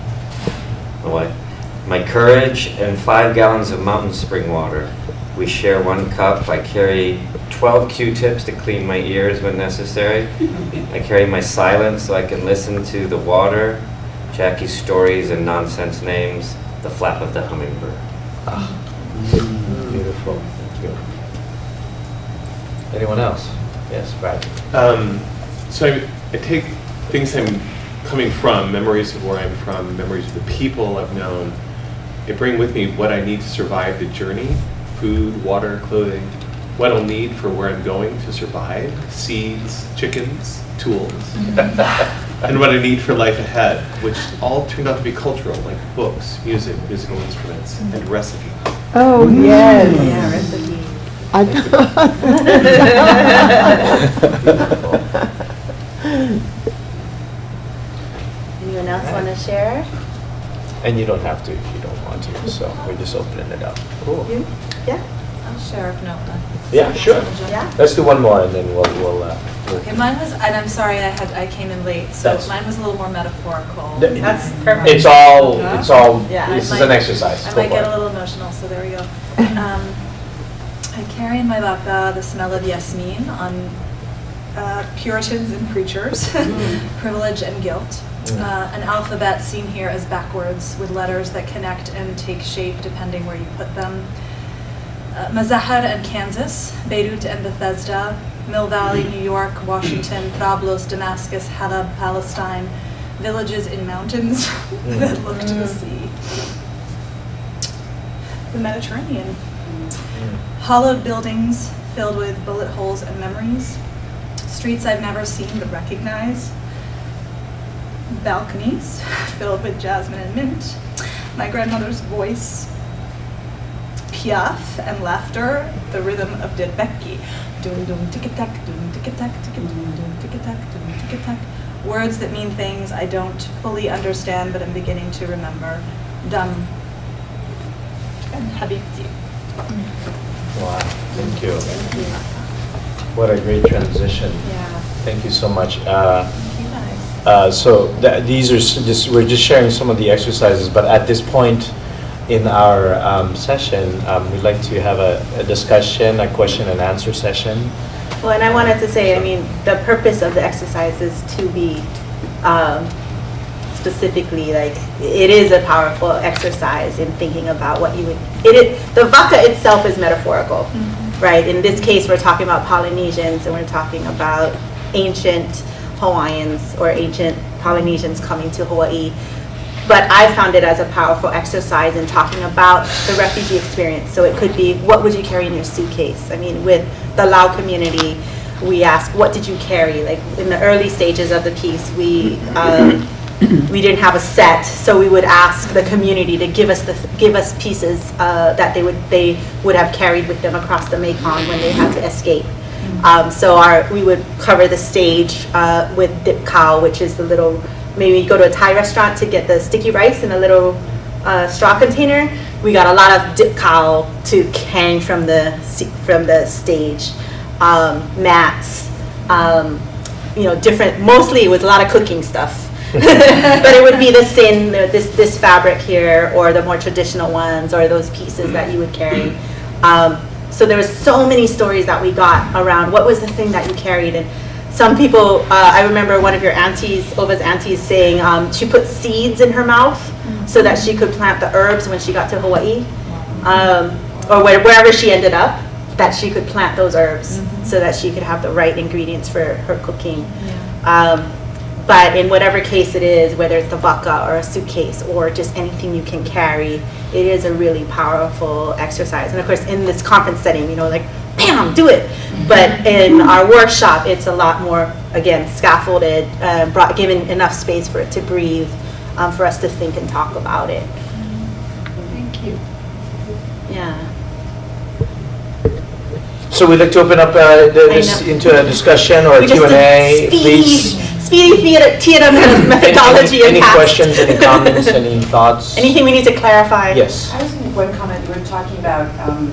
my wife, my courage, and five gallons of mountain spring water. We share one cup. I carry 12 Q-tips to clean my ears when necessary. I carry my silence so I can listen to the water, Jackie's stories and nonsense names, the flap of the hummingbird. Beautiful, thank you. Anyone else? Yes, Brad. Um, so I, I take things I'm coming from, memories of where I'm from, memories of the people I've known. I bring with me what I need to survive the journey food, water, clothing, what I'll need for where I'm going to survive seeds, chickens, tools, and what I need for life ahead, which all turned out to be cultural, like books, music, musical instruments, and recipes. Oh, mm. yes. Yeah, recipe. Anyone else want to share? And you don't have to if you don't want to, so we're just opening it up. Cool. You? Yeah? I'll share if not then. Yeah, sure. Yeah? Let's do one more and then we'll, we'll, uh. we'll- Okay, mine was, and I'm sorry I had, I came in late, so That's- mine was a little more metaphorical. Th- That's perfect. It's all, it's all, Yeah. this I is an might- exercise. I Go might for get it. a little emotional, so there we go. Um, I carry in my vaka the smell of yasmin on uh, Puritans and preachers, privilege and guilt. Mm. Uh, an alphabet seen here as backwards with letters that connect and take shape depending where you put them. Uh, Mazahar and Kansas, Beirut and Bethesda, Mill Valley, New York, Washington, Trablos, Damascus, Halab, Palestine, villages in mountains that look to the sea. The Mediterranean. Hollowed buildings filled with bullet holes and memories. Streets I've never seen but recognize. Balconies filled with jasmine and mint. My grandmother's voice. Piaf and laughter, the rhythm of Didbeki. Doom doom tick tack, doom tick tack, tick doom doom tick tack, doom tick tack. Words that mean things I don't fully understand but I'm beginning to remember. Dum and Habibti. Wow, thank you. What a great transition. Yeah. Thank you so much. Uh, Thank you. Uh, So th- these are just, we're just sharing some of the exercises, but at this point in our um, session, um, we'd like to have a a discussion, a question and answer session. Well, and I wanted to say, I mean, the purpose of the exercise is to be um, specifically, like, it is a powerful exercise in thinking about what you would, it is, the vaka itself is metaphorical, right? In this case, we're talking about Polynesians and we're talking about ancient Hawaiians or ancient Polynesians coming to Hawaii. But I found it as a powerful exercise in talking about the refugee experience. So it could be, what would you carry in your suitcase? I mean, with the Lao community, we ask, what did you carry? Like in the early stages of the piece, we um, we didn't have a set, so we would ask the community to give us the give us pieces uh, that they would they would have carried with them across the Mekong when they had to escape. Um, so our we would cover the stage uh, with dip cow, which is the little maybe you go to a Thai restaurant to get the sticky rice in a little uh, straw container. We got a lot of dip cow to hang from the from the stage, um, mats, um, you know, different. Mostly it was a lot of cooking stuff. but it would be the sin, this this fabric here, or the more traditional ones, or those pieces that you would carry. Um, so there was so many stories that we got around what was the thing that you carried, and some people. Uh, I remember one of your aunties, Ova's aunties, saying um, she put seeds in her mouth so that she could plant the herbs when she got to Hawaii, um, or where, wherever she ended up, that she could plant those herbs so that she could have the right ingredients for her cooking. Um, but in whatever case it is, whether it's the vaka or a suitcase or just anything you can carry, it is a really powerful exercise. And of course, in this conference setting, you know, like, bam, do it. But in our workshop, it's a lot more, again, scaffolded, uh, brought, given enough space for it to breathe, um, for us to think and talk about it. Thank you. Yeah. So we'd like to open up uh, this into a discussion or We just Q and A, did please. Speedy theater, theater Any- Any any questions, any comments, any thoughts? Anything we need to clarify? Yes. I was going to one comment, you were talking about um,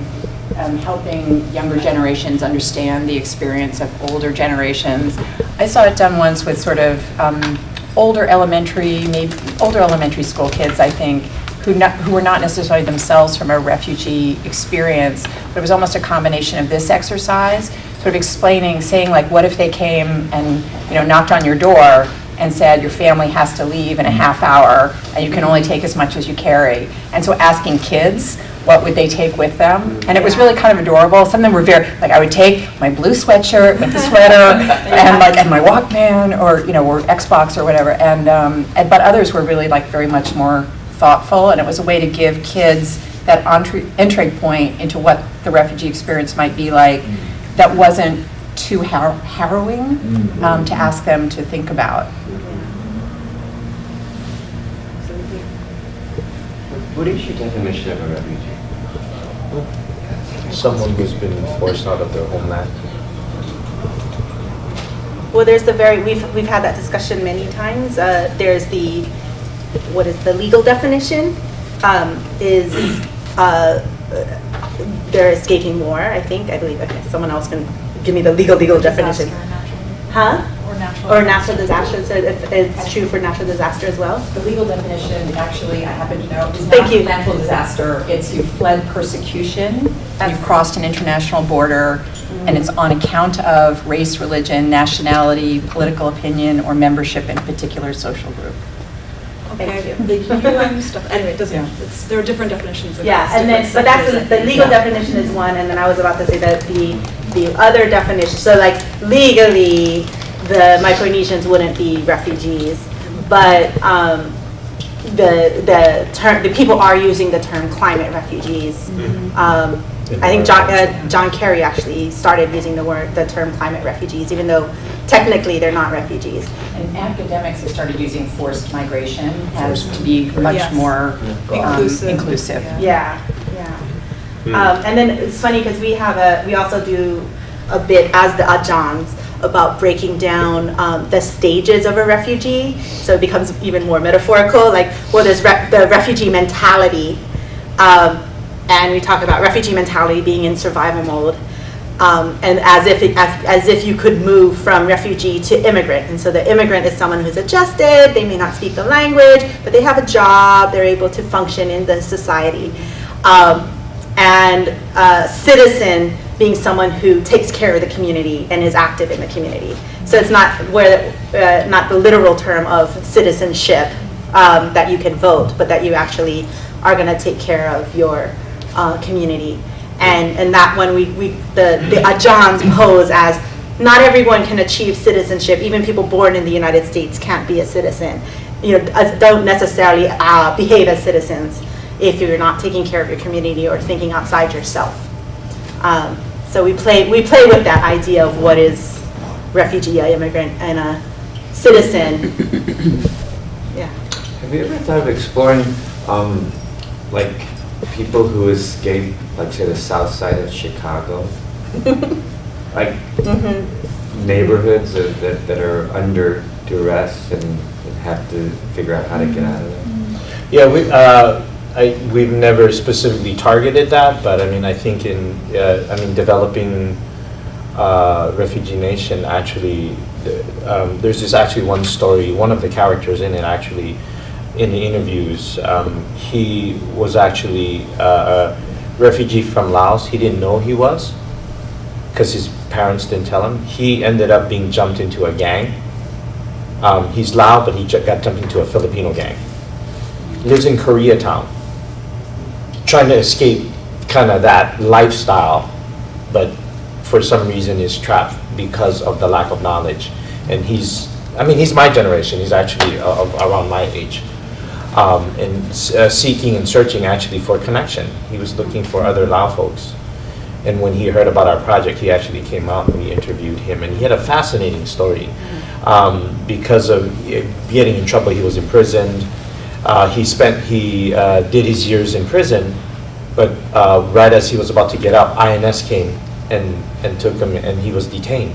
um, helping younger generations understand the experience of older generations. I saw it done once with sort of um, older elementary, maybe older elementary school kids, I think, who not, who were not necessarily themselves from a refugee experience, but it was almost a combination of this exercise, sort of explaining, saying like, what if they came and, you know, knocked on your door and said, your family has to leave in a mm-hmm. half hour, and you can only take as much as you carry. And so asking kids, what would they take with them? Mm-hmm. And it was really kind of adorable. Some of them were very, like, I would take my blue sweatshirt with the sweater, and like, and my Walkman, or, you know, or Xbox or whatever. And, um, and, but others were really like very much more thoughtful, and it was a way to give kids that entry, entry point into what the refugee experience might be like mm-hmm. That wasn't too har- harrowing um, to ask them to think about. What is your definition of a refugee? Someone who's been forced out of their homeland. Well, there's the very, we've, we've had that discussion many times. Uh, There's the, what is the legal definition? Um, Is, uh, they're escaping war, I think, I believe, okay, someone else can give me the legal, legal definition. Huh? Or natural. Or natural disasters, so if it's true for natural disaster as well? The legal definition, actually, I happen to know, is Thank you. natural disaster. It's you fled persecution, you've crossed an international border, and it's on account of race, religion, nationality, political opinion, or membership in a particular social group. Okay, the UN stuff, anyway, it doesn't, it's, there are different definitions. of Yeah, and then, but that's, sectors, the I think. legal definition is one, and then I was about to say that the, the other definition, so like legally, the Micronesians wouldn't be refugees, but, um, the, the term, the people are using the term climate refugees. Um, I think John, uh, John Kerry actually started using the word, the term climate refugees, even though technically they're not refugees. And academics have started using forced migration as to be much Yes. more um, Inclusive. inclusive. Yeah, yeah. Um, and then it's funny because we have a, we also do a bit as the Ajans about breaking down um, the stages of a refugee. So it becomes even more metaphorical, like, well, there's re- the refugee mentality. Um, and we talk about refugee mentality being in survival mode. Um, and as if, it, as, as if you could move from refugee to immigrant. And so the immigrant is someone who's adjusted, they may not speak the language, but they have a job, they're able to function in the society. Um, and uh, citizen being someone who takes care of the community and is active in the community. So it's not where, uh, not the literal term of citizenship, um, that you can vote, but that you actually are gonna take care of your, uh, community. And, and that one, we, we, the, the Johns pose as, not everyone can achieve citizenship, even people born in the United States can't be a citizen. You know, don't necessarily, uh, behave as citizens if you're not taking care of your community or thinking outside yourself. Um, So we play, we play with that idea of what is refugee, a immigrant, and a citizen. Yeah. Have you ever thought of exploring, um, like, people who escape, like, say, the south side of Chicago? Like, Mhm. neighborhoods that, that- that are under duress and and have to figure out how to get out of there? Yeah, we, uh, I, we've never specifically targeted that, but I mean, I think in, uh, I mean, developing uh, Refugee Nation, actually, um, there's this actually one story, one of the characters in it actually, in the interviews, um, he was actually uh, a refugee from Laos. He didn't know he was, because his parents didn't tell him. He ended up being jumped into a gang. Um, He's Lao, but he got jumped into a Filipino gang lives in Koreatown, trying to escape kind of that lifestyle, but for some reason is trapped because of the lack of knowledge. And he's, I mean, he's my generation. He's actually uh, around my age, um, and uh, seeking and searching actually for connection. He was looking for other Lao folks. And when he heard about our project, he actually came out and we interviewed him. And he had a fascinating story. Um, because of getting in trouble, he was imprisoned. Uh, he spent, he uh, did his years in prison, but uh, right as he was about to get up, INS came and, and took him, and he was detained.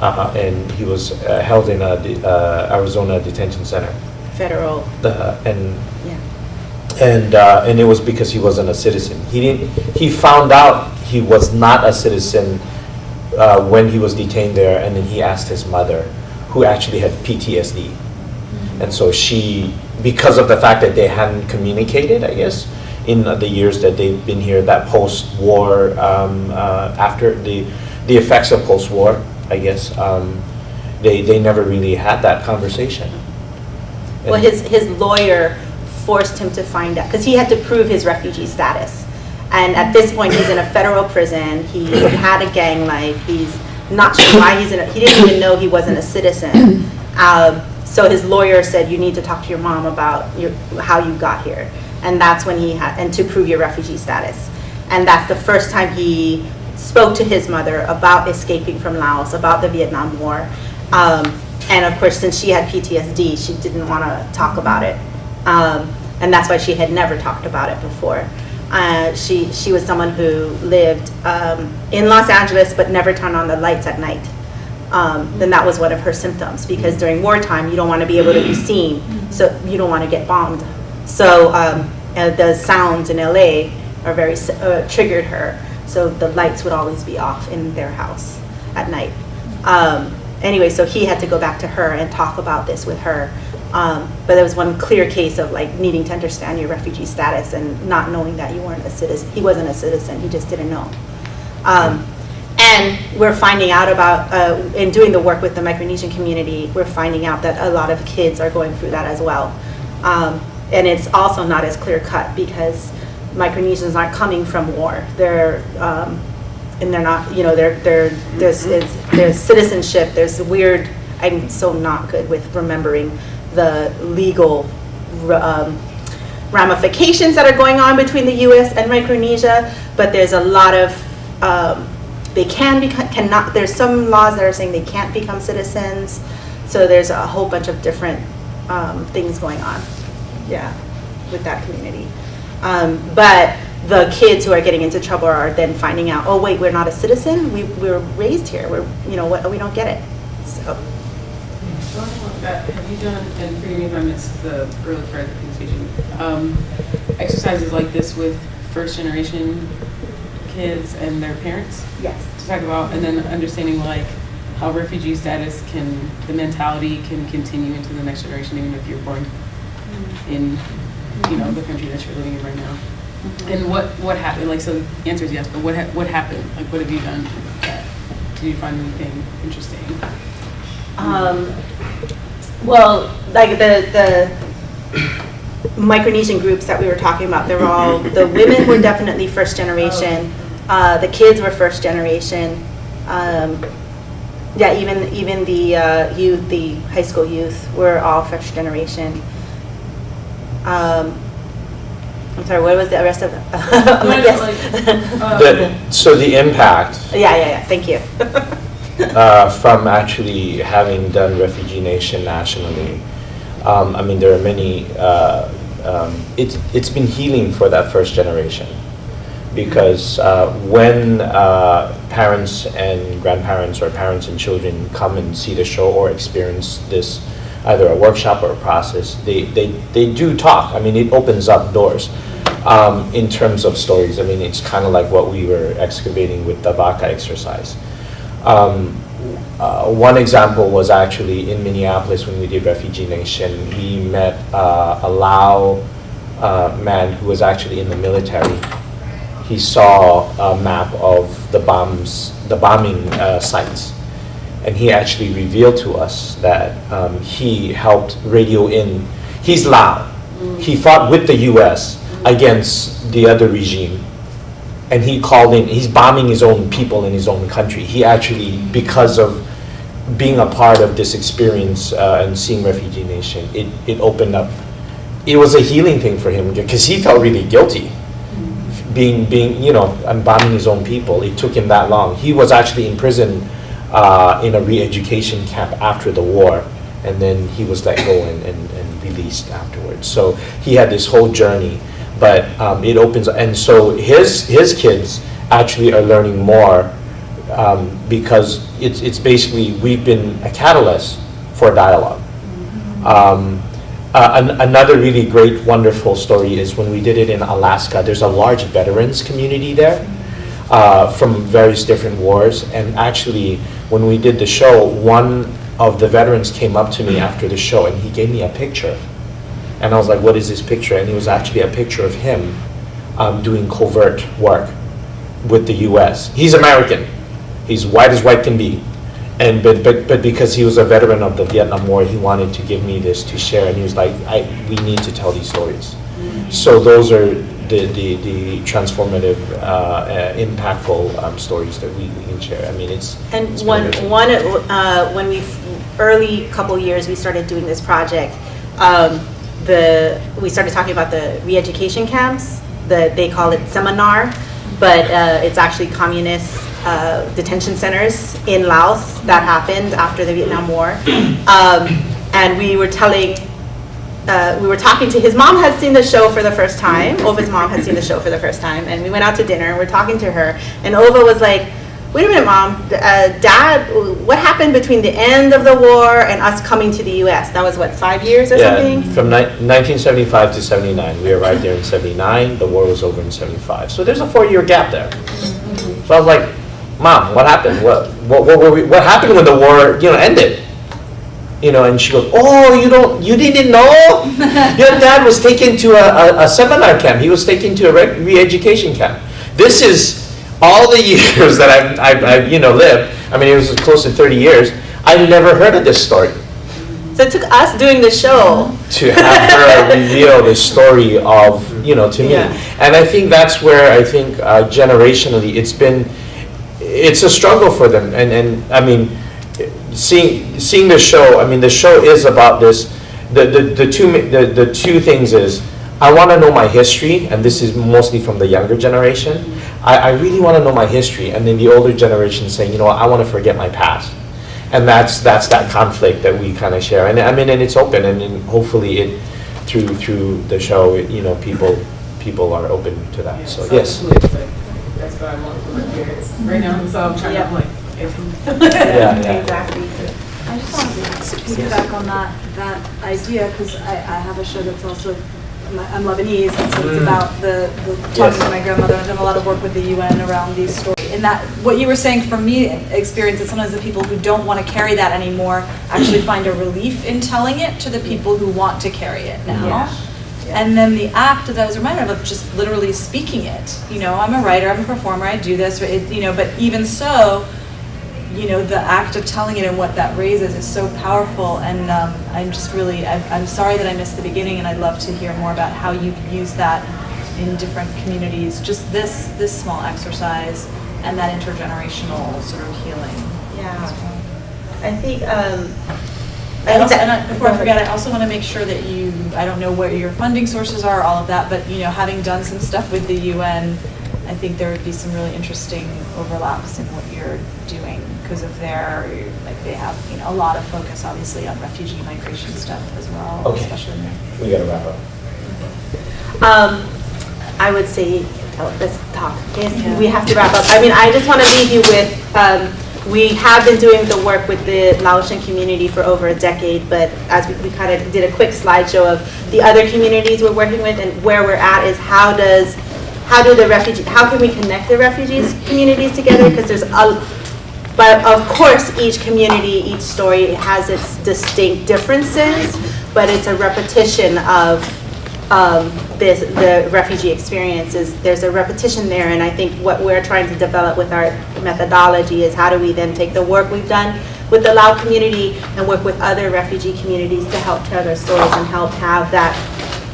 Uh, and he was uh, held in a de- uh, Arizona detention center. Federal, The, and yeah. and uh, and it was because he wasn't a citizen. He didn't. He found out he was not a citizen uh, when he was detained there, and then he asked his mother, who actually had PTSD, and so she, because of the fact that they hadn't communicated, I guess, in the years that they've been here, that post-war, um, uh, after the the effects of post-war, I guess, um, they they never really had that conversation. Well, his, his lawyer forced him to find out, because he had to prove his refugee status. And at this point, he's in a federal prison, he had a gang life, he's not sure why he's in, a- he didn't even know he wasn't a citizen. Um, So his lawyer said, you need to talk to your mom about your, how you got here. And that's when he had, and to prove your refugee status. And that's the first time he spoke to his mother about escaping from Laos, about the Vietnam War. Um, and of course, since she had PTSD, she didn't want to talk about it. Um, and that's why she had never talked about it before. Uh, she, she was someone who lived um, in Los Angeles but never turned on the lights at night. Um, then that was one of her symptoms because during wartime you don't want to be able to be seen, so you don't want to get bombed. So um, uh, the sounds in LA are very uh, triggered her. So the lights would always be off in their house at night. Um, anyway, so he had to go back to her and talk about this with her. Um, but there was one clear case of like needing to understand your refugee status and not knowing that you weren't a citizen. He wasn't a citizen. He just didn't know. Um, and we're finding out about, uh, in doing the work with the Micronesian community, we're finding out that a lot of kids are going through that as well. Um, and it's also not as clear cut because Micronesians aren't coming from war. They're, um, and they're not, you know, they're, they're, there's, it's, there's citizenship, there's weird, I'm so not good with remembering the legal um, ramifications that are going on between the US and Micronesia, but there's a lot of, um, they can become, cannot, there's some laws that are saying they can't become citizens, so there's a whole bunch of different um, things going on, yeah, with that community. Um, But the kids who are getting into trouble are then finding out, oh, wait, we're not a citizen, we, we're raised here, we're, you know, what, we don't get it, so. Have you done, and forgive me if I missed the early part of the presentation, um, exercises like this with first generation kids and their parents? Yes. To talk about, and then understanding like how refugee status can, the mentality can continue into the next generation, even if you're born in, you know, the country that you're living in right now. And what, what happened, like, so the answer is yes, but what, ha- what happened? Like, what have you done? Did you find anything interesting? Um, well, like the, the Micronesian groups that we were talking about, they're all, the women were definitely first generation. Uh, the kids were first generation. Um, yeah, even, even the uh, youth, the high school youth were all first generation. Um, I'm sorry, what was the rest of? I'm like, yes. uh, The, so the impact Yeah, yeah, yeah, thank you. uh, from actually having done Refugee Nation nationally, um, I mean, there are many, uh, um, it's, it's been healing for that first generation. Because uh, when uh, parents and grandparents or parents and children come and see the show or experience this, either a workshop or a process, they, they, they do talk. I mean, it opens up doors um, in terms of stories. I mean, it's kind of like what we were excavating with the vaka exercise. Um, uh, one example was actually in Minneapolis when we did Refugee Nation. We met uh, a Lao uh, man who was actually in the military. He saw a map of the bombs, the bombing uh, sites, and he actually revealed to us that um, he helped radio in. He's Lao. He fought with the U.S. against the other regime and he called in, he's bombing his own people in his own country. He actually, because of being a part of this experience uh, and seeing Refugee Nation, it, it opened up, it was a healing thing for him because he felt really guilty. Being, being, you know, and bombing his own people. It took him that long. He was actually in prison uh, in a re-education camp after the war, and then he was let go and, and, and released afterwards. So he had this whole journey but um, it opens and so his his kids actually are learning more um, because it's it's basically we've been a catalyst for dialogue. Um, uh, an, another really great, wonderful story is when we did it in Alaska. There's a large veterans community there uh, from various different wars, and actually, when we did the show, one of the veterans came up to me after the show and he gave me a picture and I was like, what is this picture? And it was actually a picture of him um, doing covert work with the US. He's American. He's white as white can be. And but, but, but because he was a veteran of the Vietnam War, he wanted to give me this to share. And he was like, I, we need to tell these stories. So those are the, the, the transformative, uh, uh, impactful um, stories that we, we can share. I mean, it's, And it's one, amazing. one, uh, when we, early couple years, we started doing this project, um, the, we started talking about the re-education camps, the, they call it seminar, but uh, it's actually communist uh, detention centers in Laos that happened after the Vietnam War. Um, And we were telling, uh, we were talking to, his mom had seen the show for the first time, Ova's mom had seen the show for the first time, and we went out to dinner, and we're talking to her, and Ova was like, wait a minute, mom, uh, dad, what happened between the end of the war and us coming to the US? That was what, five years or Yeah, something? from ni- 1975 to 79. We arrived there in 79, the war was over in 75. So there's a four-year gap there. So I was like, Mom, what happened? What, what, what, were we- what happened when the war, you know, ended? You know, and she goes, oh, you don't, you didn't know? Your dad was taken to a, a, a seminar camp. He was taken to a re- re-education camp. This is all the years that I've, I've, I've, you know, lived. I mean, it was close to 30 years. I've never heard of this story So it took us doing the show. to have her reveal the story of, you know, to me. Yeah. And I think that's where I think uh, generationally it's been, it's a struggle for them. And, and I mean, seeing, seeing the show, I mean, the show is about this, the, the, the two, the, the two things is, I want to know my history, and this is mostly from the younger generation. I, I really want to know my history, and then the older generation saying, you know, I want to forget my past and that's that's that conflict that we kind of share and i mean and it's open and, then hopefully it through through the show it, you know people people are open to that so yes That's I want my. Right now, so I'm trying to like. Yeah, yeah. Exactly. I just wanted to piggyback on that, that idea, because I, I have a show that's also, I'm Lebanese, and so it's mm. about the, the talking to my grandmother, I've done a lot of work with the UN around these stories. And that, what you were saying from me, experience, that sometimes the people who don't want to carry that anymore actually find a relief in telling it to the people who want to carry it now. And then the act that I was reminded of, of just literally speaking it. You know, I'm a writer, I'm a performer, I do this, it, you know, but even so, you know, the act of telling it and what that raises is so powerful. And um, I'm just really, I'm, I'm sorry that I missed the beginning, and I'd love to hear more about how you've used that in different communities. Just this, this small exercise and that intergenerational sort of healing. Yeah. I think, um, I also, and. I- before I forget, I also want to make sure that you, I don't know where your funding sources are, all of that, but, you know, having done some stuff with the UN, I think there would be some really interesting overlaps in what you're doing because of their, like, they have, you know, a lot of focus, obviously, on refugee migration stuff as well, Okay. especially in there. We gotta wrap up. Um, I would say, oh, let's talk. Yes, Yeah. We have to wrap up. I mean, I just want to leave you with, um, we have been doing the work with the Laotian community for over a decade, but as we, we kind of did a quick slideshow of the other communities we're working with and where we're at is how does, how do the refugee, how can we connect the refugees communities together? Because there's a, but of course, each community, each story has its distinct differences, but it's a repetition of um, this, the refugee experiences. There's a repetition there, and I think what we're trying to develop with our methodology is how do we then take the work we've done with the Lao community and work with other refugee communities to help tell their stories and help have that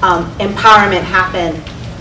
um, empowerment happen.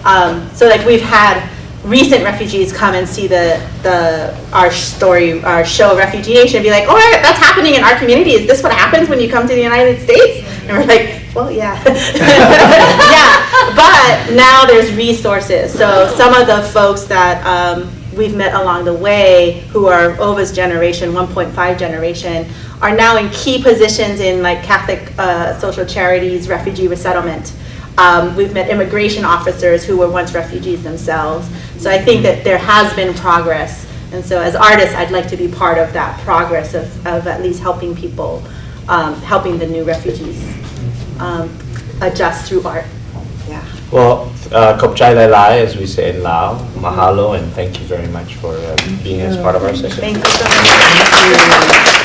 Um, so like we've had recent refugees come and see the, the, our story, our show Refugee Nation and be like, oh, that's happening in our community. Is this what happens when you come to the United States? And we're like, well, yeah. yeah, but now there's resources. So some of the folks that um, we've met along the way who are Ova's generation, 1.5 generation, are now in key positions in like Catholic uh, social charities, refugee resettlement. Um, we've met immigration officers who were once refugees themselves. So I think that there has been progress. And so as artists, I'd like to be part of that progress of, of at least helping people, um, helping the new refugees um, adjust through art. Yeah. Well, uh, Kopchai Lai Lai, as we say in Lao, mahalo, and thank you very much for uh, being as part of our session. Thank you so much.